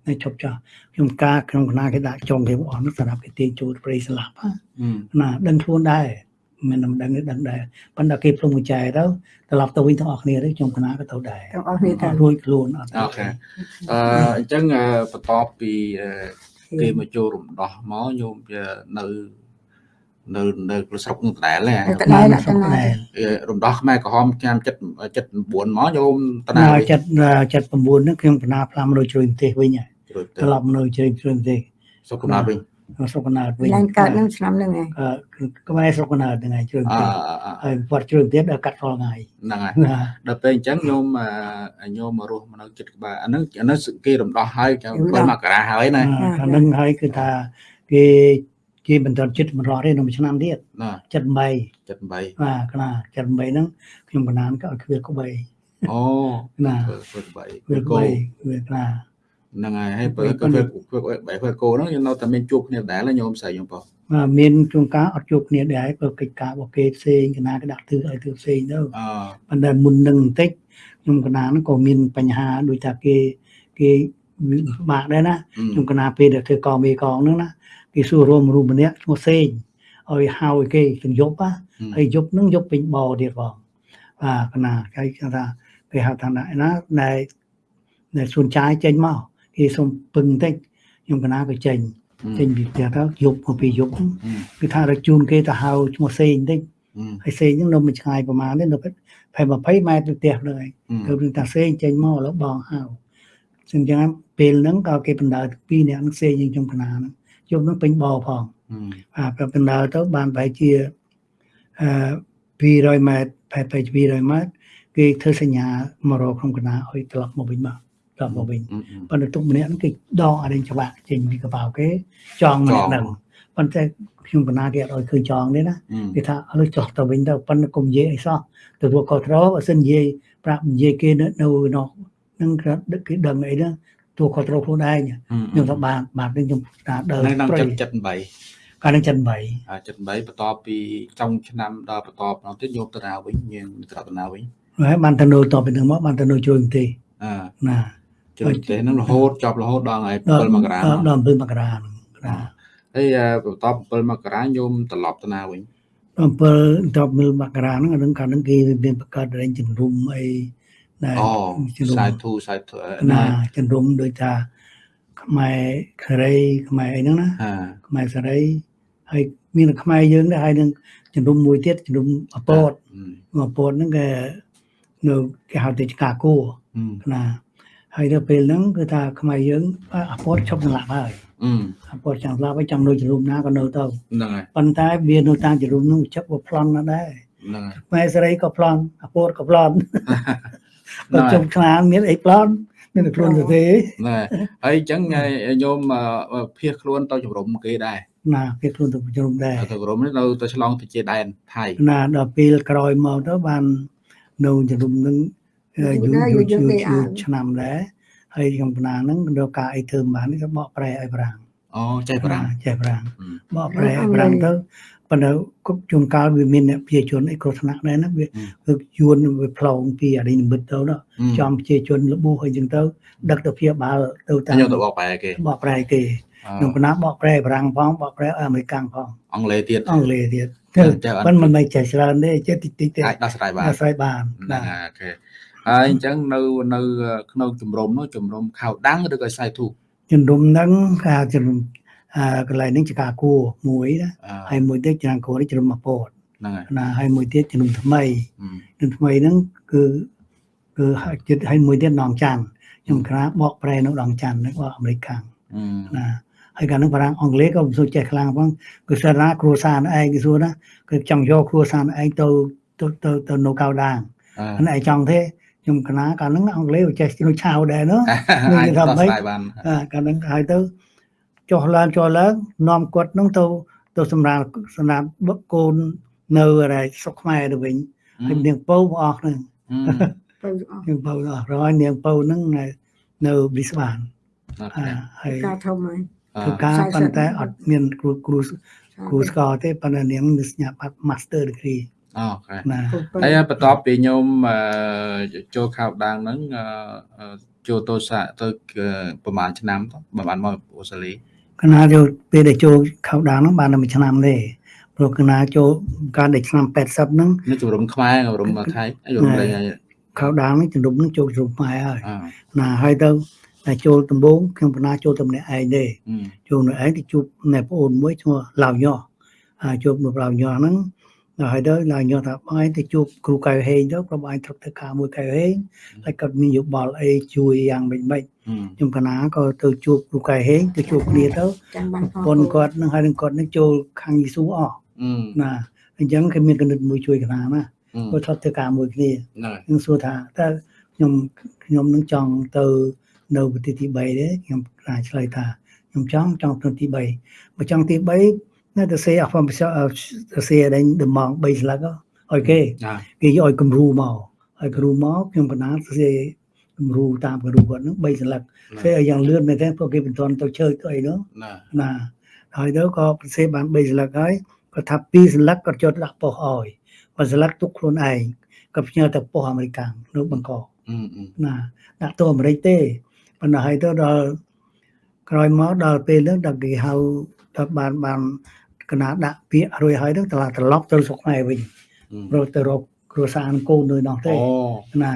តែជប់ចោះខ្ញុំការក្នុងគណៈគេដាក់ចុងគេបងអស់នោះសម្រាប់គេទាញចូលព្រៃស្លាប់ហ៎អឺណាដឹងខ្លួនដែរមិនមិនដឹងទេដឹងដែរប៉ុន្តែគេព្រមកញ្ចែទៅត្រឡប់ទៅវិញទាំងអស់គ្នាទេខ្ញុំគណៈក៏ទៅដែរទាំងអស់គ្នាទៅអត់រួចខ្លួនអត់អូខេអឺអញ្ចឹងអឺបន្ទាប់ពីអឺគេមកចូលរំដោះមកញោមវានៅនៅនៅស្រុកនឹងដដែលហ៎តែដែរដាក់ទាំងណាអឺរំដោះខ្មែរក្រហមឆ្នាំ7 79មកញោមតណាណាចិត្តចិត្ត9ហ្នឹងខ្ញុំកណាផ្លាំនៅជ្រុយប្រទេសវិញហើយជ្រុយទៅ ត្រឡប់នៅជ្រុយជ្រុយប្រទេសសុខកំណត់វិញស្រុកកណាតវិញឡើងកើតនឹងឆ្នាំហ្នឹងឯងអឺក្បែរស្រុកកណាតហ្នឹងហើយជ្រុយអប្រទេសអហើយគាត់ជ្រុយប្រទេសដល់កាត់រាល់ថ្ងៃហ្នឹងហើយណាដល់ពេលអញ្ចឹងញោមអឺញោមមករស់មកនៅចិត្តក្បាលអាហ្នឹងអាហ្នឹងគេរំដោះហើយគេ7មករាហើយណាខាងហ្នឹងហើយគឺថាគេគេបន្តចិត្តមិនរស់ទេនៅមួយឆ្នាំទៀតណា78 78បាទកណា78ហ្នឹងខ្ញុំកណានក៏ឲ្យគ្វាក្បីអូណាធ្វើធ្វើ8វាគោក្បីវាកណា ហ្នឹងហើយហើយបើក៏ធ្វើបែបធ្វើគោហ្នឹងយើងនៅតែមានជួបគ្នាដែរញោមស្រីខ្ញុំបងបាទមានជួនកាលអត់ជួបគ្នាដែរព្រោះកិច្ចការរបស់គេផ្សេងកណាក៏ដាក់ធ្វើឲ្យធ្វើផ្សេងទៅអប៉ុន្តែមុននឹងបន្តិចខ្ញុំកណាហ្នឹងក៏មានបញ្ហាដូចថាគេគេពិបាកដែរណាខ្ញុំកណាពេលដែលធ្វើកងមេកងហ្នឹងណាគេសួររួមរូបម្នាក់ឈ្មោះសេងឲ្យហៅឲ្យគេទាំងយប់ណាហើយយប់ហ្នឹងយប់ពេញបទៀតបងបាទកណាគេថាគេហៅថាណាណាដែលដែលសួនចាយចេញមក គេសុំពឹងតិចខ្ញុំកណាក៏ចេញចេញពីផ្ទះទៅយប់មកពីយប់គឺថារជូនគេទៅហៅឈ្មោះសេងតិចហើយសេងហ្នឹងនៅមួយឆ្ងាយប្រហែលនេះនៅប្រហែល20ម៉ែត្រពីផ្ទះហ្នឹងឯងទៅនឹងថាសេងចេញមកឥឡូវបងហៅអញ្ចឹងពេលហ្នឹងក៏គេបណ្ដើពីរនាក់ហ្នឹងសេងយើងខ្ញុំកណាហ្នឹងយប់ហ្នឹងពេញបោផងបាទបណ្ដើទៅបានប្រហែលជាអឺ200ម៉ែត្រប្រហែល200ម៉ែត្រគេធ្វើសញ្ញាមករកក្នុងកណាឲ្យត្រឡប់មកវិញមក ត្រឡប់មកវិញប៉ុន្តែទុកម្នាក់ហ្នឹងគេដកអរិញច្បាក់ចេញពីកប៉ាល់គេចងម្នាក់ហ្នឹងប៉ុន្តែខ្ញុំកណាគេអត់ឲ្យឃើញចងទេណាគេថាឥឡូវចោះទៅវិញទៅប៉ុន្តែកុំនិយាយអីសោះទទួលខុសត្រូវបើសិននិយាយប្រាប់និយាយគេនៅនៅនោះនឹងគេដឹងអីហ្នឹងទូខុសត្រូវខ្លួនឯងខ្ញុំថាបានបាទខ្ញុំថាដើរនៅក្នុង78កាលនឹង78 78បន្ទាប់ពីចុងឆ្នាំដល់បន្ទាប់នោះទៀតយកទៅណាវិញយើងត្រឡប់ទៅណាវិញហើយបានទៅនៅតពីនឹងមកបានទៅនៅជួយប្រទេសអឺណា ជួយប្រទេសហ្នឹងរហូតចប់រហូតដល់ថ្ងៃ7មករាដល់7មករាហ្នឹងណាហើយបន្ទាប់7មករាញោមត្រឡប់ទៅណាវិញដល់7ដល់7មករាហ្នឹងអានឹងកាលហ្នឹងគេមានបង្កើតរែងជំរុំអីដែលអូជំរុំសាយធូសាយធូណាជំរុំដូចថាខ្មែរខេរីខ្មែរអីហ្នឹងណាហាខ្មែរសេរីហើយមានតែខ្មែរយើងដែរហើយនឹងជំរុំមួយទៀតជំរុំអពតអពតហ្នឹងគេនៅគេហៅទៅការគោណា ហើយដល់ពេលហ្នឹងគឺថាខ្មែរយើងអពតឈប់សម្លាប់ហើយអឺអពតចង់ស្លាប់ហើយចង់នៅជំរុំណាក៏នៅទៅហ្នឹងហើយប៉ុន្តែវានៅតាមជំរុំហ្នឹងចាប់វាប្លន់ណាស់ដែរហ្នឹងហើយខ្មែរសេរីក៏ប្លន់អពតក៏ប្លន់ហ្នឹងបើហើយជុំខ្លាមានអីប្លន់មានតែខ្លួនទៅទេណែហើយអញ្ចឹងញោមភៀសខ្លួនទៅជំរុំគេដែរណាវាខ្លួនទៅជំរុំដែរទៅជំរុំនេះនៅទៅឆ្លងទៅជាដែនថៃណាដល់ពេលក្រោយមកទៅបាននៅជំរុំនឹងអឺ យូរយូរយូរយូរឆ្នាំដែរហើយខ្ញុំបណ្ណាហ្នឹងរកការអីធ្វើមិនបាននេះក៏បកប្រែឲ្យប្រាំងអូចេះប្រាំងចេះប្រាំងបកប្រែឲ្យប្រាំងទៅប៉ុន្តែគ្រប់ជួនកាលវាមានអ្នកប្រជាជនអីគ្រោះថ្នាក់ដែរណាវាគឺយួនវាផ្លងពីអរិញនិមិត្តទៅណាចំប្រជាជនលបួសអីចឹងទៅដឹកទៅព្យាបាលទៅតាមញោមទៅបកប្រែគេបកប្រែគេខ្ញុំបណ្ណាបកប្រែប្រាំងផងបកប្រែឲ្យអាមេរិកផងអង់គ្លេសទៀតអង់គ្លេសទៀតចេះចេះមិនមិនមិនចេះច្រើនទេចេះតិចតិចទេអាចដោះស្រាយបានអាស្រ័យបានហ្នឹងបាទហើយអូខេ ហើយអញ្ចឹងនៅនៅក្នុងជំរំនោះជំរំខៅដាំងឬក៏សាយធូជំរុំហ្នឹងគេហៅជំរុំអឺកន្លែងហ្នឹងជាការគួរមួយណាអឺហើយមួយទៀតចំគួរនេះជំរុំមកពោតហ្នឹងហើយណាហើយមួយទៀតជំរុំថ្មីអឺជំរុំថ្មីហ្នឹងគឺគឺហើយចិត្តហើយមួយទៀតដងច័ន្ទខ្ញុំក្រាបកប្រែនៅដងច័ន្ទហ្នឹងបកអាមេរិកខាងអឺណាហើយកាលហ្នឹងបារាំងអង់គ្លេសក៏មិនសូវចេះខ្លាំងផងគឺសារណាគ្រួសារឯងគេសួរណាគឺចង់យកគ្រួសារឯងទៅទៅទៅទៅនៅកៅដាងអឺអានេះឯងចង់ទេ ខ្ញុំកណាកាលហ្នឹងអង់គ្លេសចេះជ្រុឆាវដែរនោះនិយាយថាម៉េចកាលហ្នឹងហើយទៅចុះឡើងចុះឡើងនាំគាត់ហ្នឹងទៅទៅសម្រាប់សម្រាប់បុគ្គលនៅរែកស្រុកខ្មែរទៅវិញហើយនាងពៅបងអស់ហ្នឹងនាងពៅអស់ហើយនាងពៅហ្នឹងនៅប៊ីស្បានហើយការធំហើយធ្វើការប៉ុន្តែអត់មានគ្រូគ្រូគ្រូស្គាល់ទេប៉ុន្តែនាងនឹងស្ញាប់ Master degree អូខេណាហើយបន្ទាប់ពីញោមអឺចូលខៅដាំងហ្នឹងអឺចូលទោសាទៅប្រហែលឆ្នាំទៅប្រហែលមកអូស្ត្រាលីកណាចូលពេលដែលចូលខៅដាងហ្នឹងបានតែមួយឆ្នាំទេព្រោះកណាចូលកាលដែលឆ្នាំ80ហ្នឹងនេះជំរំខ្មែរជំរំថៃជំរំលេងហើយខៅដាងហ្នឹងជំរុំហ្នឹងចូលជំរុំខ្មែរហើយអឺណាហើយទៅតែចូលដំបូងខ្ញុំបណ្ណាចូលតែម្នាក់ឯងទេអឺចូលនៅឯងទៅជួបអ្នកប្អូនមួយឈ្មោះឡាវញោះហើយជួបនៅឡាវញោះហ្នឹង ហើយទៅឡាវញោះថាបងឯងទៅជួបគ្រូកៅហេងទៅប្រហែលត្រូវធ្វើការមួយកៅហេងហើយគាត់មានយោបល់អីជួយយ៉ាងម៉េចម៉េចអឺខ្ញុំកណាក៏ទៅជួបគ្រូកៅហេងទៅជួបគ្នាទៅចាំបានផងប៉ុនគាត់នឹងហើយនឹងគាត់នឹងចូលខាងយេស៊ូអស់អឺណាអញ្ចឹងគេមានកណិតមួយជួយកណាណាអឺគាត់ធ្លាប់ធ្វើការមួយគ្នាហ្នឹងហើយខ្ញុំសួរថាតើខ្ញុំខ្ញុំនឹងចង់ទៅនៅប្រទេសទី3ទេខ្ញុំខ្លាចឆ្លើយថាខ្ញុំចង់ចង់ទៅទី3បើចង់ទី3 នៅតែសេអស់ផងទៅសេដេញដំង3ស្លឹកឲ្យគេណាគេយកឲ្យគំរូមកឲ្យគំរូមកខ្ញុំកណាសេដគំរូតាមគំរូគាត់ហ្នឹង3សន្លឹកផ្សេងឲ្យយ៉ាងលឿនមែនទេព្រោះគេមិនទាន់ទៅជើទៅអីនោះណាណាហើយទៅក៏ប្រសេបាន3សន្លឹកហើយគាត់ថា2សន្លឹកគាត់ចូលដាក់ប៉ុស្តិ៍ឲ្យបើសន្លឹកទុកខ្លួនឯងគាត់ផ្ញើទៅប៉ុស្តិ៍អាមេរិកនៅបង្កអឺអឺណាដាក់ទៅអាមេរិកទេប៉ុន្តែហើយទៅដល់ក្រោយមកដល់ពេលហ្នឹងដល់គេហៅដល់បានបាន កណាដាក់ពាក្យរួចហើយហ្នឹងត្រឡប់ត្រឡប់ទៅស្រុកខ្មែរវិញរកទៅរកគ្រួសារកូននៅនោះទេអូណា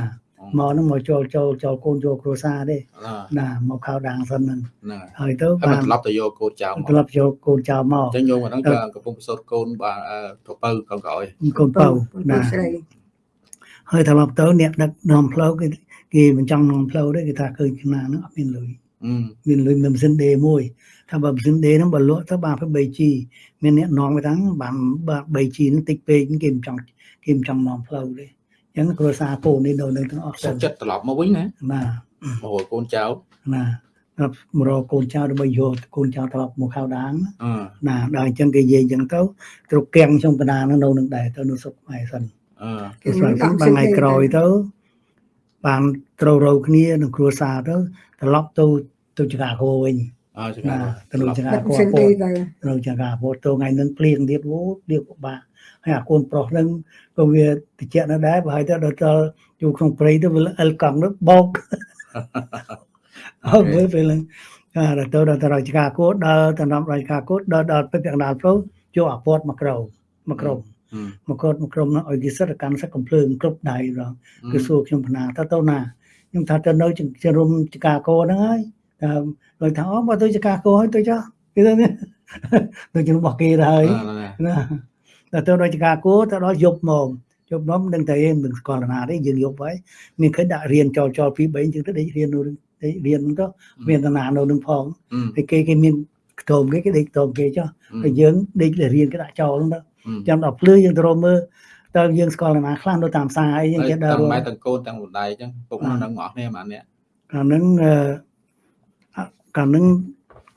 មកហ្នឹងមកចូលចូលចូលកូនចូលគ្រួសារទេណាណាមកខៅដាងសិនហ្នឹងណាហើយទៅហើយបានត្រឡប់ទៅយកកូនចៅមកត្រឡប់ចូលកូនចៅមកអញ្ចឹងយកមកហ្នឹងក៏កំពុងប្រសូតកូនបាទប្រពៅកូនក្រោយកូនពៅណាស្រីហើយត្រឡប់ទៅអ្នកដឹកនាំផ្លូវគេគេមិនចង់នាំផ្លូវទេគេថាឃើញចំណាហ្នឹងអត់មានលុយអឺមានលុយមានម៉ាស៊ីនដេមួយ ថាបើម៉ាស៊ីនដេហ្នឹងបើលក់ទៅបាន 3G មានអ្នកនាំទៅហ្នឹងបានបាន 3G ហ្នឹងតិចពេកគេមិនចង់គេមិនចង់នាំផ្លូវទេអញ្ចឹងគ្រួសារកូននេះនៅនឹងទាំងអស់សុខចិត្តត្រឡប់មកវិញណាណាមករកកូនចៅណាដល់មករកកូនចៅដើម្បីយកកូនចៅត្រឡប់មកខៅដាងអឺណាដល់អញ្ចឹងគេនិយាយអញ្ចឹងទៅទ្រុកៀងខ្ញុំកណ្ដាលហ្នឹងនៅនឹងដែរទៅនៅសុខខ្មែរសិនអឺគេស្រាប់ទៅបានថ្ងៃក្រោយទៅបានត្រូវរោគ្នានឹងគ្រួសារទៅត្រឡប់ទៅទៅចកាគោវិញ អើចឹងណាទៅត្រនៅឡប់ចកាដាក់គោសិនពោទេតទៅនៅចកាពោតទៅថ្ងៃនឹងភ្លៀងទៀតអូភ្លៀងពិបាកហើយអាកូនប្រុសហ្នឹងក៏វាតិចនៅដែរបើហើយទៅដល់ទៅជួក្នុងព្រៃទៅវាអិលកង់ទៅបោកអើមើលពេលហ្នឹងអាដល់ទៅដល់ទៅរកចកាគោដល់ទៅនាំរកចកាគោដល់ដល់ពេលកណ្ដាលផ្លូវយកអាពតមកក្រោមកក្រុមអឺមកកត់មកក្រុមហ្នឹងឲ្យគេសិទ្ធិកម្មសឹកកំភ្លើងគ្រប់ដៃរងគឺសួរខ្ញុំកណាថាទៅណាខ្ញុំថាទៅនៅជារុំចកាគោហ្នឹងហើយតែ គាត់ថាអូបើទៅចកាគោហើយទៅចុះគេទៅនេះទៅជារបស់គេទៅហើយណាណាតែទៅដល់ចកាគោទៅដល់យប់មកយប់មកមិនដឹងតែឯងមិនស្គាល់ណាទេយើងយប់ហើយមានឃើញដាក់រៀនចោលចោល2 3ជាងទៅដេករៀននៅដេករៀនហ្នឹងទៅមានតាណានៅនឹងផងអឺហើយគេគេមានខ្ទមគេគេដេកខ្ទមគេចុះហើយយើងដេករៀនគេដាក់ចោលហ្នឹងទៅចាំដល់ភ្លឺយើងទៅរកមើលតើយើងស្គាល់នរណាខ្លះនៅតាមផ្សារអីយើងហើយចេះដើរទាំងរកម៉ែទាំងកូនទាំងម្ដាយអញ្ចឹងពុកនោះនឹងអស់គ្នាម៉ាននេះកាលហ្នឹងអឺអ่ะ កាលហ្នឹង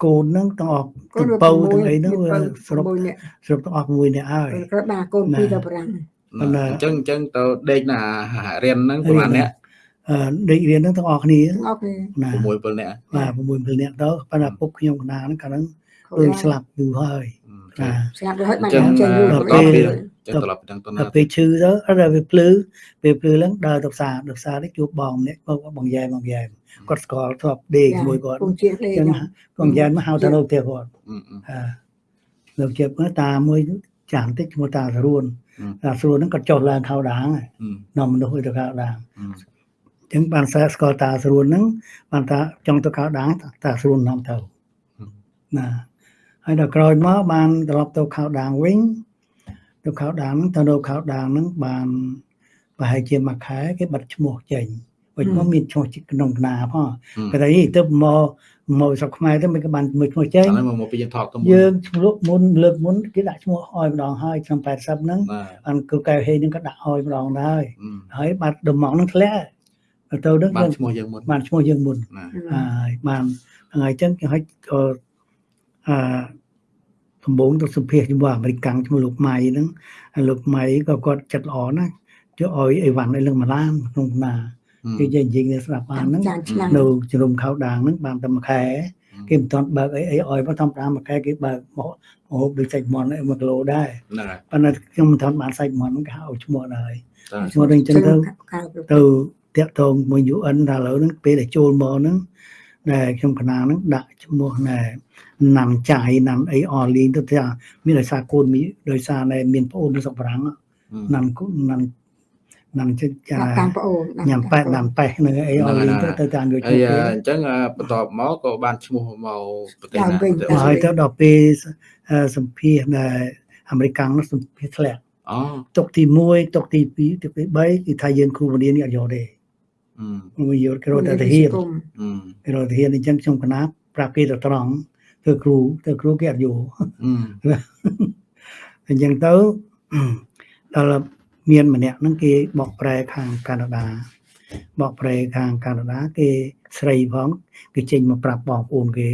កូនហ្នឹងទាំងអស់កូទាំងនពៅទាំងអីហ្នឹងវាស្រុបមួយនេះស្រុបទាំងអស់មួយនេះហើយក៏ដាក់កូនពីរទៅប្រាំងប៉ុន្តែអញ្ចឹងអញ្ចឹងទៅដេកណារៀនហ្នឹងប្រហែលអ្នកអឺដេករៀនហ្នឹងទាំងអស់គ្នាអូខេណា6 7អ្នកបាទ6 7នាក់ទៅប៉ុន្តែពុកខ្ញុំកណ្ដាលហ្នឹងកាលហ្នឹងឃើញស្លាប់យូរហើយណាស្លាប់ទៅហើយបានចឹងចេញបន្ទាប់ពី ចឹងត្រឡប់ទៅទាំងតតែណាពេលឈឺទៅអត់ដល់វាភ្លឺពេលភ្លឺឡើងដើរទៅផ្សារទៅផ្សារនេះជួបបងម្នាក់បងបងយ៉ែបងយ៉ែគាត់ស្គាល់ធ្លាប់ដេកជាមួយគាត់ពងជាដេចឹងកបងយ៉ែមកហៅទៅនៅផ្ទះគាត់អឺអឺអឺនៅជិបតាមួយចាស់តិចឈ្មោះតាសរួនអឺតាសរួនហ្នឹងក៏ចុះឡើងខោដាងហើយអឺនាំមនុស្សឲ្យទៅខោដាងអឺអញ្ចឹងបានសើស្គាល់តាសរួនហ្នឹងបានតាចង់ទៅខោដាងតាសរួននាំទៅណាហើយដល់ក្រោយមកបានត្រឡប់ទៅខោដាងវិញ ទៅខោដាងហ្នឹងទៅនៅខោដាងហ្នឹងបានប្រហែលជាមួយខែគេបិទឈ្មោះចេញវិញមកមានឈ្មោះក្នុងកណាផងគេថាយីទៅមកមកស្រុកខ្មែរទៅមិនក៏បានមួយឈ្មោះចេញអានេះមកពីយើងថតទៅមុនយើងឈ្មោះមុនលើកមុនគេដាក់ឈ្មោះអោយម្ដងហើយឆ្នាំ80ហ្នឹងណាអានគឺកែវហេហ្នឹងក៏ដាក់អោយម្ដងដែរអឺហើយបាត់ដំងហ្នឹងធ្លាក់ទៅទៅបានហ្នឹងឈ្មោះយើងមុនបានឈ្មោះយើងមុនណាហើយបានថ្ងៃចឹងគេហុចក៏អឺ ដំបូងទៅសម្ភាសជាមួយអាមេរិកកាំងឈ្មោះលោកម៉ៃហ្នឹងហើយលោកម៉ៃក៏គាត់ចិត្តល្អណាស់យកអោយអីវ៉ាន់ឲ្យលឹងម្លានក្នុងណាគេនិយាយនិយាយគ្នាស្ដាប់បានហ្នឹងចានឆ្នាំនៅជ្រុំខោដាងហ្នឹងបានតែមួយខែគេមិនទាន់បើកអីអីអោយមកធម្មតាមួយខែគេបើកមកហូបដូចសាច់មាន់អី1គីឡូដែរហ្នឹងហើយប៉ុន្តែខ្ញុំមិនទាន់បានសាច់មាន់ហ្នឹងគេហៅឈ្មោះដែរតើឈ្មោះហ្នឹងចឹងទៅខាងទៅតាក់ទងមួយ UN ដល់ឥឡូវហ្នឹងពេលដែលចូលមកហ្នឹង ដែលខ្ញុំកណាហ្នឹងដាក់ឈ្មោះណែណាំចាយណាំអីអលីងទៅថាមានដោយសារកូនមីដោយសារណែមានប្អូននៅស្រុកបារាំងណាំគូណាំណាំចិត្តចាតាមប្អូនញ៉ាំប៉ែតណាំប៉េះនៅអីអលីងទៅទៅតាមយកឈ្ហើមោះយគេអញ្ចឹងបន្ទាប់មកក៏បានឈ្មោះមកប្រទេសណាហើយទៅដល់ពេលអឺសម្ភាសដែលអាមេរិកនោះសម្ភាសធ្លាក់អូទុកទី1ទុកទី2ទុកទី3គឺថាយើងគ្រូបង្រៀននេះអត់យកទេ អឺមួយយកគេរត់តែទៅហ៊ានអឺគេរត់ទៅហ៊ានអញ្ចឹងខ្ញុំកណាប្រាប់គេទៅត្រង់ធ្វើគ្រូធ្វើគ្រូគេអត់យកអឺអញ្ចឹងទៅដល់មានម្នាក់ហ្នឹងគេបកប្រែខាងកាណាដាបកប្រែខាងកាណាដាគេស្រីផងគេចេញមកប្រាប់បងប្អូនគេ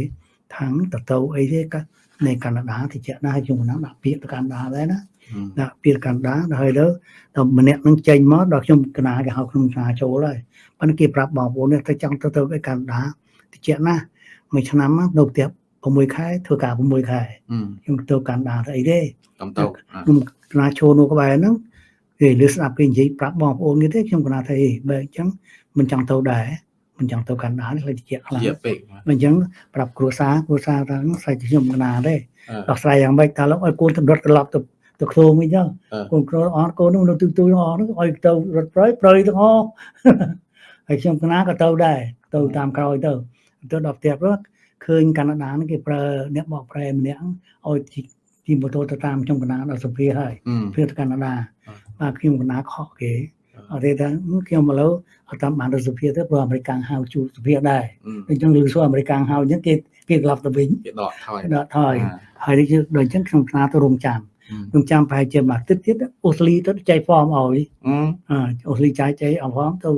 ថាងតទៅអីទេក៏នៃកាណាដាតិចណាហើយខ្ញុំណាដាក់ពាក្យទៅកាណាដាដែរណា Ừ. ដាក់ពាក្យកាណាដាដល់ហើយទៅដល់ម្នាក់នឹងចេញមកដល់ខ្ញុំកណាគេហៅខ្ញុំសាចូលហើយ ប៉ុន្តែគេប្រាប់បងប្អូននេះទៅចង់ទៅទៅឯកាណាដាតិចណាមួយឆ្នាំនៅផ្ទះ6ខែធ្វើការ6ខែ Ừ. ខ្ញុំទៅកាណាដាទៅអីទេ Cầm tàu. À. ខ្ញុំកណាចូលនៅក្បែរហ្នឹងគេលឺស្ដាប់គេនិយាយប្រាប់បងប្អូនគេទេខ្ញុំកណាថាអីបើអញ្ចឹងមិនចង់ទៅដែរមិនចង់ទៅកាណាដានេះលេចជាខ្លាំង Dĩa bệ. mà. មិនអញ្ចឹងប្រាប់គ្រួសារគ្រួសារថាស្អែកខ្ញុំកណាទេ Ờ. ដោះស្រាយយ៉ាងម៉េចថាលោកឲ្យកូនទៅរត់ត្រឡប់ទៅទៅខ្លួនវិញចឹងអឺកូនគ្រូអត់កូននោះនៅទូទូទាំងអស់ហ្នឹងឲ្យទៅរត់ប្រយប្រយទាំងអស់ ហើយខ្ញុំកណាក៏ទៅដែរទៅតាមក្រោយទៅទៅដល់ផ្ទះព្រោះឃើញកាណាដាហ្នឹងគេប្រើអ្នកបកប្រែម្នាក់ឲ្យជិះជិះម៉ូតូទៅតាមខ្ញុំកណាដល់សុភាហើយ Ừ. ព្រាទៅកាណាដាអឺបាទខ្ញុំកណាខកគេអឺអត់ទេថាហឹមខ្ញុំមកលើអត់តាមបានទៅសុភាទៅព្រោះអាមេរិកហៅជួសុភាដែរ Ừ. អញ្ចឹងលឺសួរអាមេរិកហៅអញ្ចឹងគេគេក្លាប់ទៅវិញ Cái đọt thôi. ដល់ថយ À. ហើយនេះគឺដូចអញ្ចឹងខ្ញុំស្នាទៅរងចាំ Ừ. រងចាំប្រហែលជាមួយអាទិត្យទៀតអូស្លីទៅចែកហ្វមឲ្យ Ừ. អឺអូស្លីចែកចែកអស់ហ្វមទៅ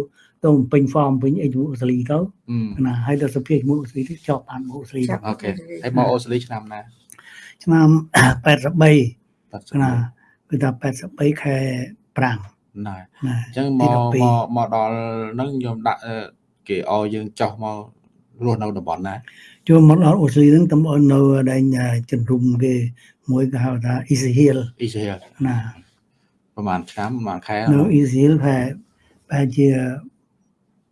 ទៅបំពេញហ្វមវិញអីជាមួយអូស្លីទៅ Ừ. ណាហើយទៅសុភាជាមួយអូស្លីទៅជាប់បានអូស្លីទៅ Chắc. Ok. Em mau Australia năm nè. ឆ្នាំ83 Bắt ណា đầu. គឺថា83ខែ5 Này. ណាចឹងទីមក12មកមកដល់ហ្នឹងខ្ញុំដាក់អឺគេឲ្យយើងចោះមករស់នៅតំបន់ណាចូលមកដល់អូស្លីហ្នឹងតំបន់នៅដែងជំរុំគេមួយគេហៅថា Easy Hill អ៊ីស្រាអែលណាប្រហែលឆ្នាំប្រហែលខែនៅ Easy Hill ប្រហែលប្រហែលជា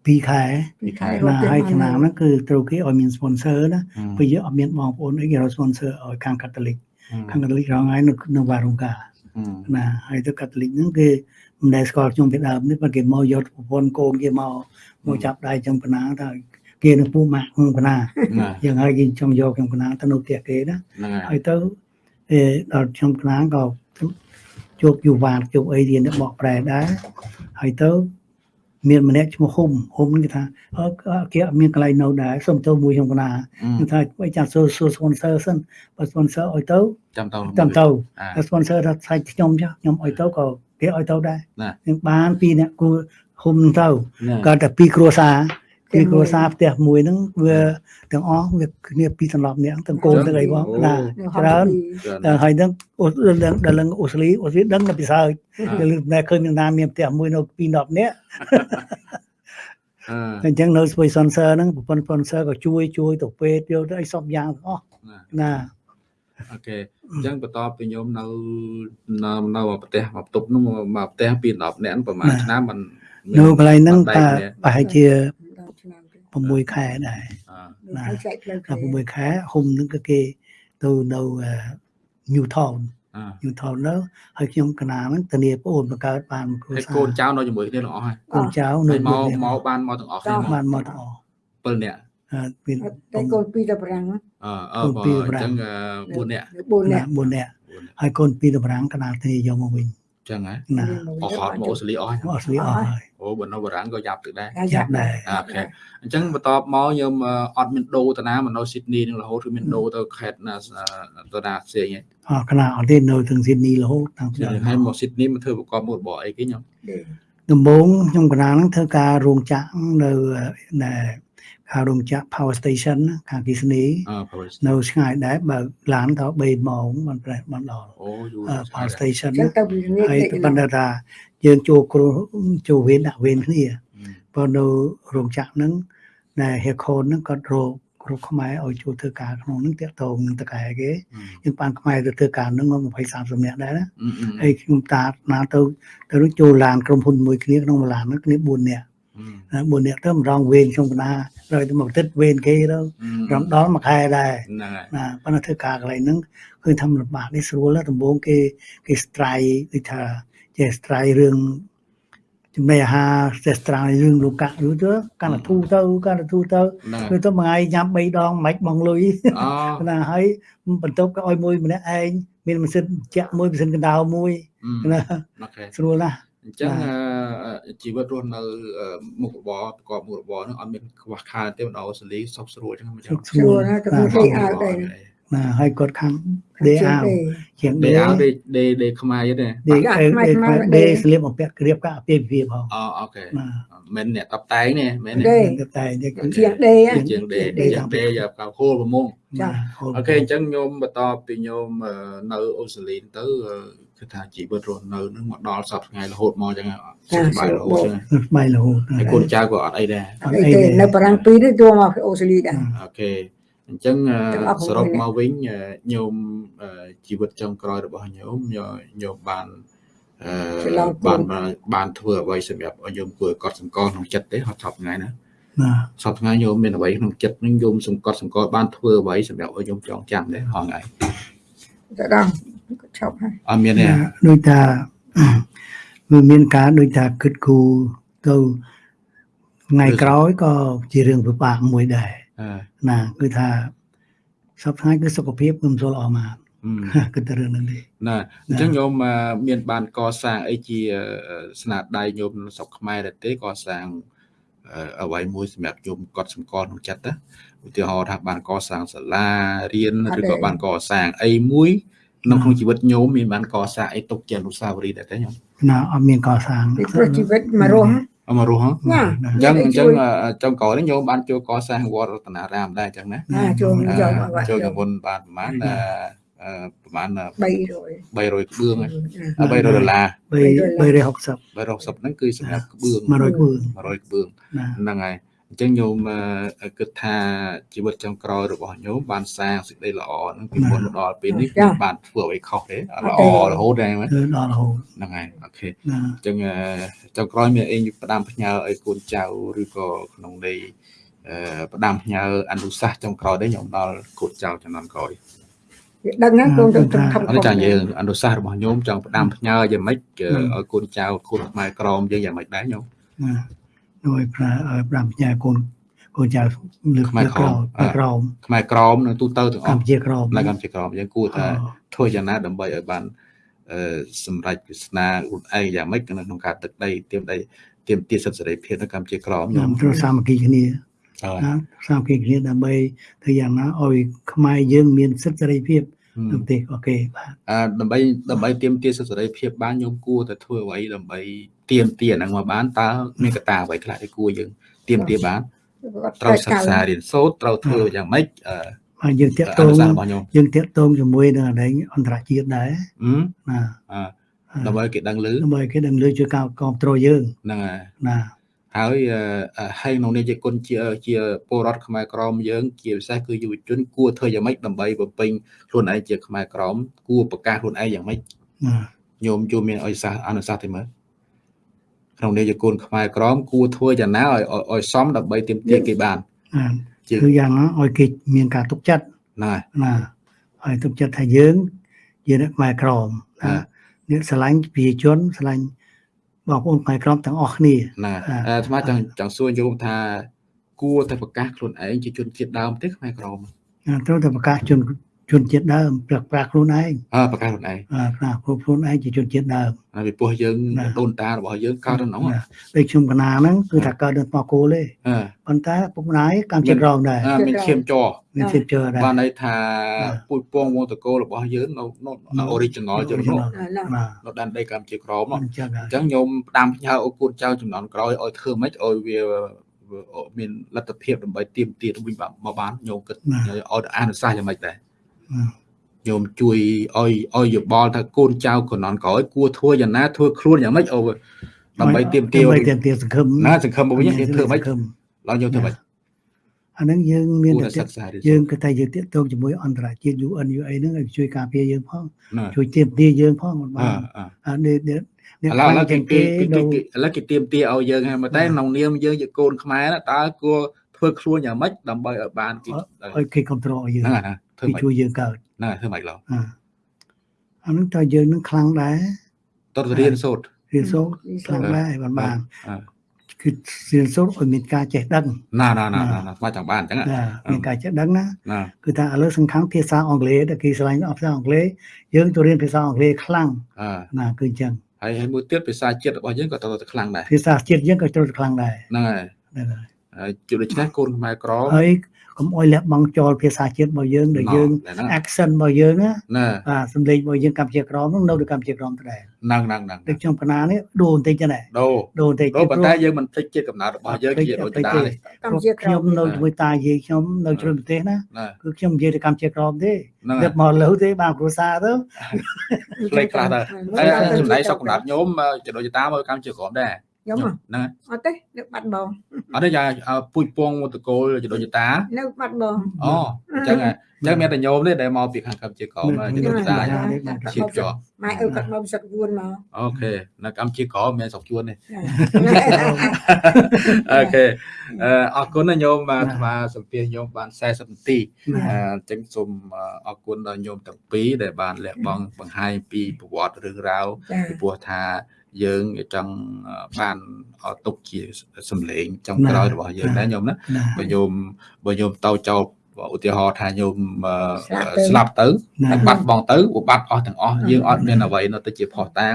2ខែពីខែណាហើយឆ្នាំហ្នឹងគឺត្រូវគេឲ្យមាន sponsor ណា Ừ. ព្រោះយើងអត់មានបងប្អូនអីគេរក sponsor ឲ្យខាងកាតូលិកខាងកាតូលិករងហើយនៅនៅវ៉ារុងកា Ừ. ណាហើយទៅកាតូលិកហ្នឹងគេមិនដែលស្គាល់ខ្ញុំពីដើមនេះប៉ុន្តែគេមកយកប្រពន្ធកូនគេមកមកចាប់ដៃចំកណាថាគេនៅពូម៉ាក់ក្នុងកណាណាយ៉ាងហើយគេចង់យកខ្ញុំកណាទៅនៅផ្ទះគេណាហ្នឹងហើហើយយទៅអេដល់ខ្ញុំកណាក៏ជួបយូវ៉ាតជួបអីរៀនបកប្រែដែរហើយទៅ មានម្នាក់ឈ្មោះហ៊ុំហ៊ុំគេថាអឺគេអត់មានកន្លែងនៅដែរសុំទៅមួយខ្ញុំកណា Ừ. ខ្ញុំថាបើចាំសួរសួរ sponsor សិនបើ sponsor ឲ្យទៅចាំទៅចាំទៅអាតែ sponsor ថាថ្លៃខ្ញុំចុះខ្ញុំឲ្យទៅក៏គេឲ្យទៅដែរណាខ្ញុំបានពីរអ្នកគូហ៊ុំទៅណាក៏តែពីរគ្រួសារ ពីរគ្រួសារផ្ទះមួយហ្នឹងវាទាំងអស់វាគ្នាពីរសន្លប់អ្នកទាំងកូនទាំងអីបងណាច្រើនតែហើយហ្នឹងអូដល់ដល់ឡើងអូស្លីអូស្លីដឹងតែពិសោធន៍ដល់តែឃើញនឹងណាមានផ្ទះមួយនៅពីរ10នាក់អឺអញ្ចឹងនៅស្វ័យ sponsor ហ្នឹងប្រព័ន្ធ sponsor ក៏ជួយជួយទៅពេទ្យយកទៅអីសពយ៉ាងទាំងអស់ណាអូខេអញ្ចឹងបន្ទាប់ពីខ្ញុំនៅនៅនៅប្រទេសមកបន្ទប់នោះមកផ្ទះពី10នាក់ប្រហែលឆ្នាំมันនៅកន្លែងហ្នឹងបែតែកគ្នាប្រហែលជាឆ្នាំទៅ 6ខែដែរអឺណាហើយចែកផ្លូវតែ6ខែហ៊ុំហ្នឹងក៏គេទៅនៅ Newtown អឺ Newtown ទៅហើយខ្ញុំកណាហ្នឹងធានាប្អូនបង្កើតបានមួយគ្រួហើយកសារូនចៅនៅជាមួយគ្នាទាំងអស់ហើយកូនចៅហើនៅយមកមកបានមកទាំងអស់គ្នាមកបានមកទាំងអស់7នាក់អឺមានតែកូនពីរទៅប្រាំងអឺអឺកូនបើពីរអប្រាំញ្ចឹង4នាក់4នាក់4នាក់ហើយកូនពីរតម្រាំងកណាធានាយកមកវិញអញ្ចឹងហ៎ណាអស់ហត់មកអូស្ត្រាលីអស់ហើយមកអស់លីអស់ហើយអូបើនៅបារាំងក៏យ៉ាប់ទឹកដែរយ៉ាប់ដែរអូខេអញ្ចឹងបន្ទាប់មកខ្ញុំអឺអត់មានដូរទៅណាមកនៅស៊ីដនីនឹងរហូតគឺមានដូរទៅខេត្តណាអឺទៅណាផ្សេងឯងអស់កណាអត់ទេនៅទាំងស៊ីដនីរហូតតាំងពីហើយមកស៊ីដនីមកធ្វើប្រកបមុខរបរអីគេខ្ញុំដំបូងខ្ញុំកណាហ្នឹងធ្វើការរោងចក្រនៅនៅ ខាងរោងចក្រ Power Station ណាខាងគិសនីអឺ Paris នៅឆ្ងាយដែរបើកឡានទៅ3ម៉ោងបានប្រែបានដល់អូយូរអឺ Power Station ចឹណាងទៅពីនេះហើយប៉ុន្តែថាយើងចូលគ្រូចូលវេនដាក់វេនគ្នាព្រោះនៅរោងចក្រហ្នឹងដែលហេខូនហ្នឹងគាត់រកគ្រូខ្មែរឲ្យចូលធ្វើការក្នុងហ្នឹងតាក់ទងនឹងតកែគេយើងបានខ្មែរទៅធ្វើការហ្នឹងមក20 30នាក់ដែរណាហើយខ្ញុំតាណាទៅទៅនោះចូលឡានក្រុមហ៊ុនមួយគ្នាក្នុងឡានហ្នឹងគ្នា4នាក់ណា4នាក់ទៅម្ដងវេនខ្ញុំកណា rồi ទៅមកទឹកវេនគេទៅរំដល់មួយខែដែរហ្នឹងហើយណាប៉ុន្តែធ្វើការកន្លែងហ្នឹងគឺធ្វើលំបាកនេះស្រួលណាស់ដំបូងគេគេ strike ដូចថាចេះ strike រឿងចំណីអាហារចេះ strike រឿងលោកកាក់ឬទៅកាន់តែធូរទៅកាន់តែធូរទៅហ្នឹងគឺទៅមួយថ្ងៃញ៉ាំ3ដងមិនបងលុយអូណាហើយបន្ទប់ក៏ឲ្យមួយម្នាក់ឯងមានម៉ាស៊ីនចាក់មួយម៉ាស៊ីនកណ្ដៅមួយណាអូខេស្រួលណាស់ អញ្ចឹងជីវិតរស់នៅមុខរបរប្រកបមុខរបរហ្នឹងអត់មានខ្វះខាតទេបណ្ដោះអូស្ត្រាលីសុខស្រួលអញ្ចឹងមិនចឹងស្រួលស្រួលណាស់ទៅពីស្អីអើដែរ ណណាហើយគាត់ខាងដេអាវជាងដេដេអាវដេដេដេខ្មែរទេដេចាដេខ្មែរខ្មែរដេដេស្លៀកបំពាក់ក្រៀបកាអាពាហ៍ពិពាហ៍ផងអូអូខេណាមិនអ្នកតបតែងនេះមែនដេតែតែនេះគឺជាងដេជាងដេដេជាងដេយកកៅហូលប្រមងចាអូខេអញ្ចឹងញោមបន្តពីញោមអឺនៅអូស្ត្រាលីទៅអឺគឺថាជីវិតរស់នៅនឹងមកដល់សប្តាហ៍ថ្ងៃរហូតមកអញ្ចឹងសុខសប្បាយរហូតអញ្ចឹងស្បៃរហូតហើយកូនចៅក៏អត់អីដែរអីទេនៅបារាំងពីរនេះចូលមកអូស្ត្រាលីដែរអូខេ អញ្ចឹងអឺទាំងអស់សរុប6មកវិញអឺញោមអឺជីវិតចុងក្រោយរបស់ញោមញោញោមបានអឆ្លឺងគុបានណបានបានធ្វើអ្វីសម្រាប់ឲ្យញោមគួរឲ្យកត់សម្គាល់ក្នុងចិត្តទេហត់ថប់ថ្ងៃណាណាសប្តាហ៍ថ្ងៃញោមមានអ្វីក្នុងចិត្តនឹងញោមសង្កត់សម្គាល់បានធ្វើអ្វីសម្រាប់ឲ្យញោមចងចាំទេហងៃទៅដល់ក៏ឈប់ហើយអត់មានទេណាដូចថាវាមានការដូចថាគិតគូរទៅថ្ងៃក្រោយក៏ជារឿងពិបាកមួយដែរអឺ ណាគឺថាសប្តាហ៍គឺសុខភាពគឺមិនសូវល្អមកហឹមគឺតែរឿងហ្នឹងទេណាអញ្ចឹងញោមអឺមានបានកសាងអីជាអឺស្នាដៃញោមនៅស្រុកខ្មែរដែរទេកសាងអឺអ្វីមួយសម្រាប់ញោមកត់សម្គាល់ក្នុងចិត្តណាឧទាហរណ៍ថាបានកសាងសាលារៀនឬក៏បានកសាងអីមួយនៅក្នុងជីវិតញោមមានបានកសាងអីទុកជាអនុស្សាវរីយ៍ដែរទេញោមណាអត់មានកសាងពីព្រោះជីវិតមករស់ អមករស់ហ៎ណាអញ្ចឹងអញ្ចឹងអឺចុងក្រោយនេះញោមបានចូលកសាងវត្តរតនារាមដែរអញ្ចឹងណាណាចូលអឺយកមកបាត់ចូលកមុនបានប្រហែលអឺអឺប្រហែល300 300ក្បឿងហ៎ណា300ដុល្លារ3 360 360ហ្នឹងគឺសម្រាប់ក្បឿង100ក្បឿង100ក្បឿងណាហ្នឹងហើយ អញ្ចឹងញោមអឺគិតថាជីវិតចុងក្រោយរបស់ញោមបានសាងសេចក្តីល្អហ្នឹងពីមុនមកដល់ពេលនេះគឺបានធ្វើអ្វីខុសទេអត់ល្អរហូតដែរមែនគឺដល់រហូតហ្នឹងហើយអូខេណាអញ្ចឹងអឺចុងក្រោយមានអីផ្ដាំផ្ញើឲ្យកូនចៅឬក៏ក្នុងន័យអឺផ្ដាំផ្ញើអនុសាសន៍ចុងក្រោយដែរញោមដល់កូនចៅចំនួនក្រោយវាដឹងណាកូនទៅខំខំអត់ចាយើងអនុសាសន៍របស់ញោមចង់ផ្ដាំផ្ញើយ៉ាងម៉េចគឺឲ្យកូនចៅគុណខ្មែរក្រមយើងយ៉ាងម៉េចដែរញោមណា ដោយប្រាឲ្យប្រាំផ្ញើកូនកូនចៅលើកខ្មែរលើកក្រក្រោមមក្រោមខ្មែរក្រមនៅទូទៅទាំងអកម្ស់ពុជាក្រោមនៅកម្ពុជាក្រមយើងគួរថាធ្វើយ៉ាងណាដើម្បីឲ្យបានអឺសម្រេចវាសនាខ្លួនឯងយ៉ាងម៉េចនៅក្នុងការទឹកដីទៀមដីទៀមទាសិទ្ធិសេរីភាពនៅកម្ពុជាក្រមញោខ្ញុំមត្រូវសាមគ្គីគ្នាហើយណាសាមគ្គីគ្នាដើម្បីធ្វើយ៉ាងណាឲ្យខ្មែរយើងមានសិទ្ធិសេរីភាពនៅប្រទេសអូខេបាទអឺដើម្បីដើម្បីទៀមទាសិទ្ធិសេរីភាពបានញោមគួរតែធ្វើអ្វីដើម្បី ទៀមទាហ្នឹងមកបានតើមានកត្តាអ្វីខ្លះដែលគួរយើងទៀមទាបានត្រូវសិក្សារៀនសូត្រត្រូវធ្វើយ៉ាងម៉េចអឺហើយយើងតាក់អទងនុសាសន៍របស់ញោមយើងតាក់ទងជាមួយនឹងអដែងអន្តរជាតិដែរហឹមណាអឺដើម្បីគេដឹងឮដើម្បីគេដឹងលើជួយការគ្រប់គ្រងយើងហ្នឹងហើយណាហើយអឺអឺហើយក្នុងនេះជាគុណជាជាពលរដ្ឋខ្មែរក្រមយើង ជាពិសេសគឺយុវជនគួរធ្វើយ៉ាងម៉េចដើម្បីបំពេញខ្លួនឯងជាខ្មែរក្រមគួរប្រកាសខ្លួនឯងយ៉ាងម៉េចណាញោមជួមានអនុសាសន៍អនុសាសន៍ទេមើល ក្នុងនេះជាគុណខ្មែរក្រមគួរធ្វើយ៉ាងណាឲ្យឲ្យឲ្យសមដើម្បីទាមទារគេបានអាជាគឺយ៉ាងណាឲ្យគេមានការទុកចិត្តហ្នឹងហើយណាឲ្យទុកចិត្តថាយើងជាអ្នកខ្មែរក្រមអ่าណាអ្នកស្រឡាញ់ប្រជាជនស្រឡាញ់បងប្អូនខ្មែរក្រមទាំងអស់គ្នាណាអ่าអាត្មាចង់ចង់សួរញោមថាគួរតែប្រកាសខ្លួនឯងជាជនជាតិដើមទេខ្មែរក្រមណាត្រូវតែប្រកាសជន ជនជាតិដើមប្រកាសខ្លួនឯងអើប្រកាសខ្លួនឯងអាប្រកាសខ្លួនឯងជាជនជាតិដើមហើយពីព្រោះយើងណាដូនតារបស់យើងកើតនៅក្នុងណាដូចខ្ញុំកណាហ្នឹងគឺថាកើតនៅស្មោះគោលទេអឺប៉ុន្តែពុកម្ដាយកម្មជាតិរងដែរអាមានឈាមចរមានជាតិជឿដែរបានន័យថាណាពូជពងវងតកោរបស់យើងនៅនៅនៅ original ជាងនោះណាណានៅដែនដីកម្ពុជាក្រមនោះអញ្ចឹងហើអយញ្ចឹងញោមផ្ដាំផ្ញើអូកូនចៅចំនួនក្រោយឲ្យធ្វើម៉េចឲ្យវាវាមានលទ្ធភាពដើម្បីទៀមទាត់វិញមកបានញោមគិតឲ្យអនុសាសន៍យ៉ាងម៉េចដែរណា ញោមជួយឲ្យឲ្យយោបល់ថាកូនចៅចំនួនក្រោយគួរធ្វើយ៉ាងណាធ្វើខ្លួនយ៉ាងម៉េចអូដើម្បីទៀមទាដើម្បីឲ្យទៀមទាសង្ឃឹមណាសង្ឃឹមមកវិញយើងធ្វើម៉េចសង្ឃឹមឡើយយើងធ្វើម៉េចអាហ្នឹងយើងមានគួរតែតែសិក្សារៀនយើងគឺថាយើងតាក់ទងជាមួយអន្តរជាតិ UN UA ហ្នឹងឲ្យជួយការពារយើងផងណាជួយទៀមទាយើងផងមិនអបានអអានេះនេះនេះឥឡូវឥឡូវគេជាងគេគេគេនៅគេឥឡូវគេទៀមទាឲ្យយើងហើយមកតែក្នុងនាមយើងជាកូនខ្មែរណាតើគួរធ្វើខ្លួនយ៉ាងម៉េចដើម្បីឲ្យបានគេឲ្យគេគ្រប់គ្រងឲ្យយើងហ្នឹងហើយណា ធ្វើគេម៉េចជួយយើងកើតហ្នឹងហើយធ្វើម៉េចឡោះអាអាហ្នឹងតើយើងនឹងខ្លាំងដែរតទៅរៀនសូត្ររៀនសូត្រខ្លាំងដែរបានបានអឺគឺរៀនសូត្រឲ្យមានការចេះដឹងណាណាណាណាស្មាចង់បានអញ្ចឹងណាមានការចេះដឹងណាណាគឺថាឥឡូវសំខាន់ភាសាអង់គ្លេសដែលគេឆ្លាញ់អត់ភាសាអង់គ្លេសយើងទៅរៀនភាសាអង់គ្លេសខ្លាំងអឺណាគឺអញ្ចឹងហើយហើយមួយទៀតភាសាជាតិរបស់យើងក៏ត្រូវតែខ្លាំងដែរភាសាជាតិយើងក៏ត្រូវតែខ្លាំងដែរហ្នឹងហើយហ្នឹងហើយហើយជួនដូច្នេះកូនខ្មែរក្រមហើយ កកុំអោយលះបង់ចោលភាសាជាតិរបស់យើងដែលយើងហ្នឹង accent របស់យើងណាណាបាទសំឡេងរបស់យើងកម្ពុជាក្រមហ្នឹងនៅនៅកម្ពុជាក្រមដដែលហ្នឹងហ្នឹងហ្នឹងដូចខ្ញុំកណានេះដូរបន្តិចចឹងដែរដូរដូរបន្តិចដូរប៉ុន្តែព្រោះយើងមិនភ្លេចជាតិកំណើតរបស់យើងជាដូចតាទេកម្ពុជាក្រខ្ញុំមនៅជាមួយតាយាយខ្ញុំនៅជ្រុយប្រទេសណាណាគឺខ្ញុំនិយាយទៅកម្ពុជាក្រមទេហ្នឹងដឹកមកលើទេបានគ្រួសារទៅផ្លេចខ្លះទៅហើយចំណែកសកកំណត់ញោមចដូចតាមកកម្មជាក្រុមដែរ ខ្ញុំហ៎ហ្នឹងអត់ទេនៅបាត់បងអត់ទេយ៉ាពុជពងមតកូលចដូចតានៅបាត់បងអូអញ្ចឹងអញ្ចឹងមានតែញោមទេដែលមកពីខាងកម្មជាក្រុមចដូចតាជាជាប់ម៉ែឪគាត់មកសឹកយួនមកអូខេនៅកម្មជាក្រមមានស្រុកជួនទេចាអូខេអឺអរគុណណាញោមបាទអាត្មាសម្ភាសញោមបាន40នាទីអឺអញ្ចឹងសូមអរគុណដល់ញោមទាំងពីរដែលបានលះបង់បង្ហាញពីប្រវត្តិរឿងរ៉ាវចាពីព្រោះថា យើងចង់បានអត់ទុកជាសម្លេងចុងក្រោយរបស់យើងដែរញោមណាណាបើញោមបើញោមតោចោលឧទាហរណ៍ថាញោមអឺស្លាប់ទៅស្លាប់ទៅណាហើយបាត់បង់ទៅវាបាត់អស់ទាំងអស់យើងអត់មានអ្វីនៅទៅជាផុសតាង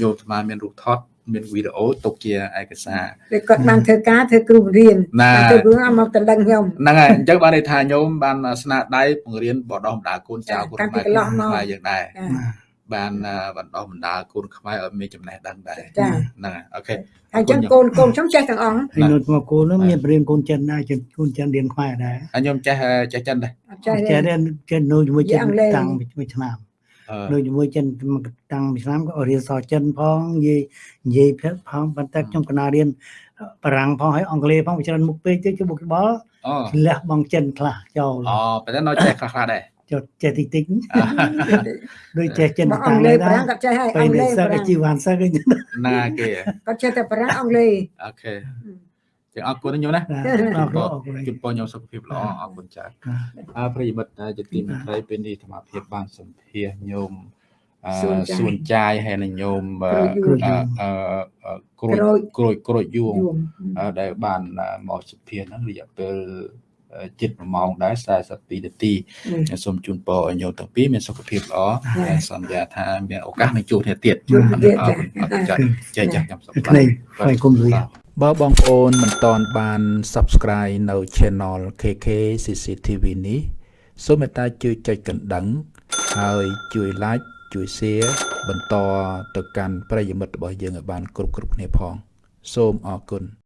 ញោមស្មានមានរូបថតមានវីដេអូទុកជាឯកសារពេលគាត់បានធ្វើការធ្វើគ្រូបង្រៀនណាធ្វើគ្រូមកតដឹងខ្ញុំហ្នឹងហើយអញ្ចឹងបានន័យថាញោមបានស្នាដៃបង្រៀនបដិសម្ដាលកូនចៅកូនតាំងពីខ្មែរកន្លងមកខ្មែរយើងដែរចា បានបណ្ដោះបណ្ដាលកូនខ្មែរឲ្យមានចំណេះដឹងដែរចាហ្នឹងហើយអូខេហើយចឹងកូនកូនខ្ញុំចេះទាំងអង្គហើយនៅមកគោលនោះមានប្រៀងកូនចិនដែរចិនកូនចិនរៀនខ្មែរដែរហើយខ្ញុំចេះចេះចិនដែរអត់ចេះចេះទេតែចេះនៅជាមួយចិននិយាយអង់គ្លេសតាំងពីមួយឆ្នាំអឺនៅជាមួយចិនតាំងពីឆ្នាំក៏រៀនសរចិនផងនិយាយនិយាយភាសាផងប៉ុន្តែខ្ញុំកណារៀនបារាំងផងហើយអង់គ្លេសផងវាច្រើនមុខពេកទៅជួបបល់អូលះបង់ចិនខ្លះចោលអូប៉ុន្តែនៅចេះខ្លះខ្លះដែរ ចុះចេះតិចតិចដូចចេះចិនបើអតាំង់ងគ្លេដែរសប្រាំងគាត់ចេះហើយអពេលង់គ្លេនេះសសឹកប្រាំងជីវ៉ាន់សឹកអីណាគេគាត់ចេះតែប្រាំងអង់គ្លេសអូខេចឹងអរគុណខ្ញុំណាអរគុណអរគុណជូនពរខ្ញុំសុខភាពល្អអរគុណច្រើនអើប្រិយមិត្តជាទីមេត្រីពេលនេះអាត្មាភាពបានសម្ភាសញោមអឺសួនចាយហើយនឹងញោមអឺអឺក្រួយក្រួយក្រួយយួងយួងអឺដែលបានមកសម្ភាសហ្នឹងរយៈពេល ជិត1ម៉ោងដែរ42នាទីសូមជូនពរឲ្យញោមទាំងពីរមានសុខភាពល្អហើយសន្យាថាមានឱកាសនឹងជួបគ្នាទៀតជួបគ្នាទៀតអរគុណអរគុណចា៎ចេះចាស់ខ្ញុំសុខក្នៃហើយគុំលុយបើបងប្អូនមិនតន់បាន Subscribe នៅ Channel KK CCTV នេះសូមមេត្តាជួយចុចកណ្ដឹង ហើយជួយ Like ជួយ Share បន្តទៅកាន់ប្រិយមិត្តរបស់យើងឲ្យបាន គ្រប់គ្រប់គ្នាផង សូមអរគុណ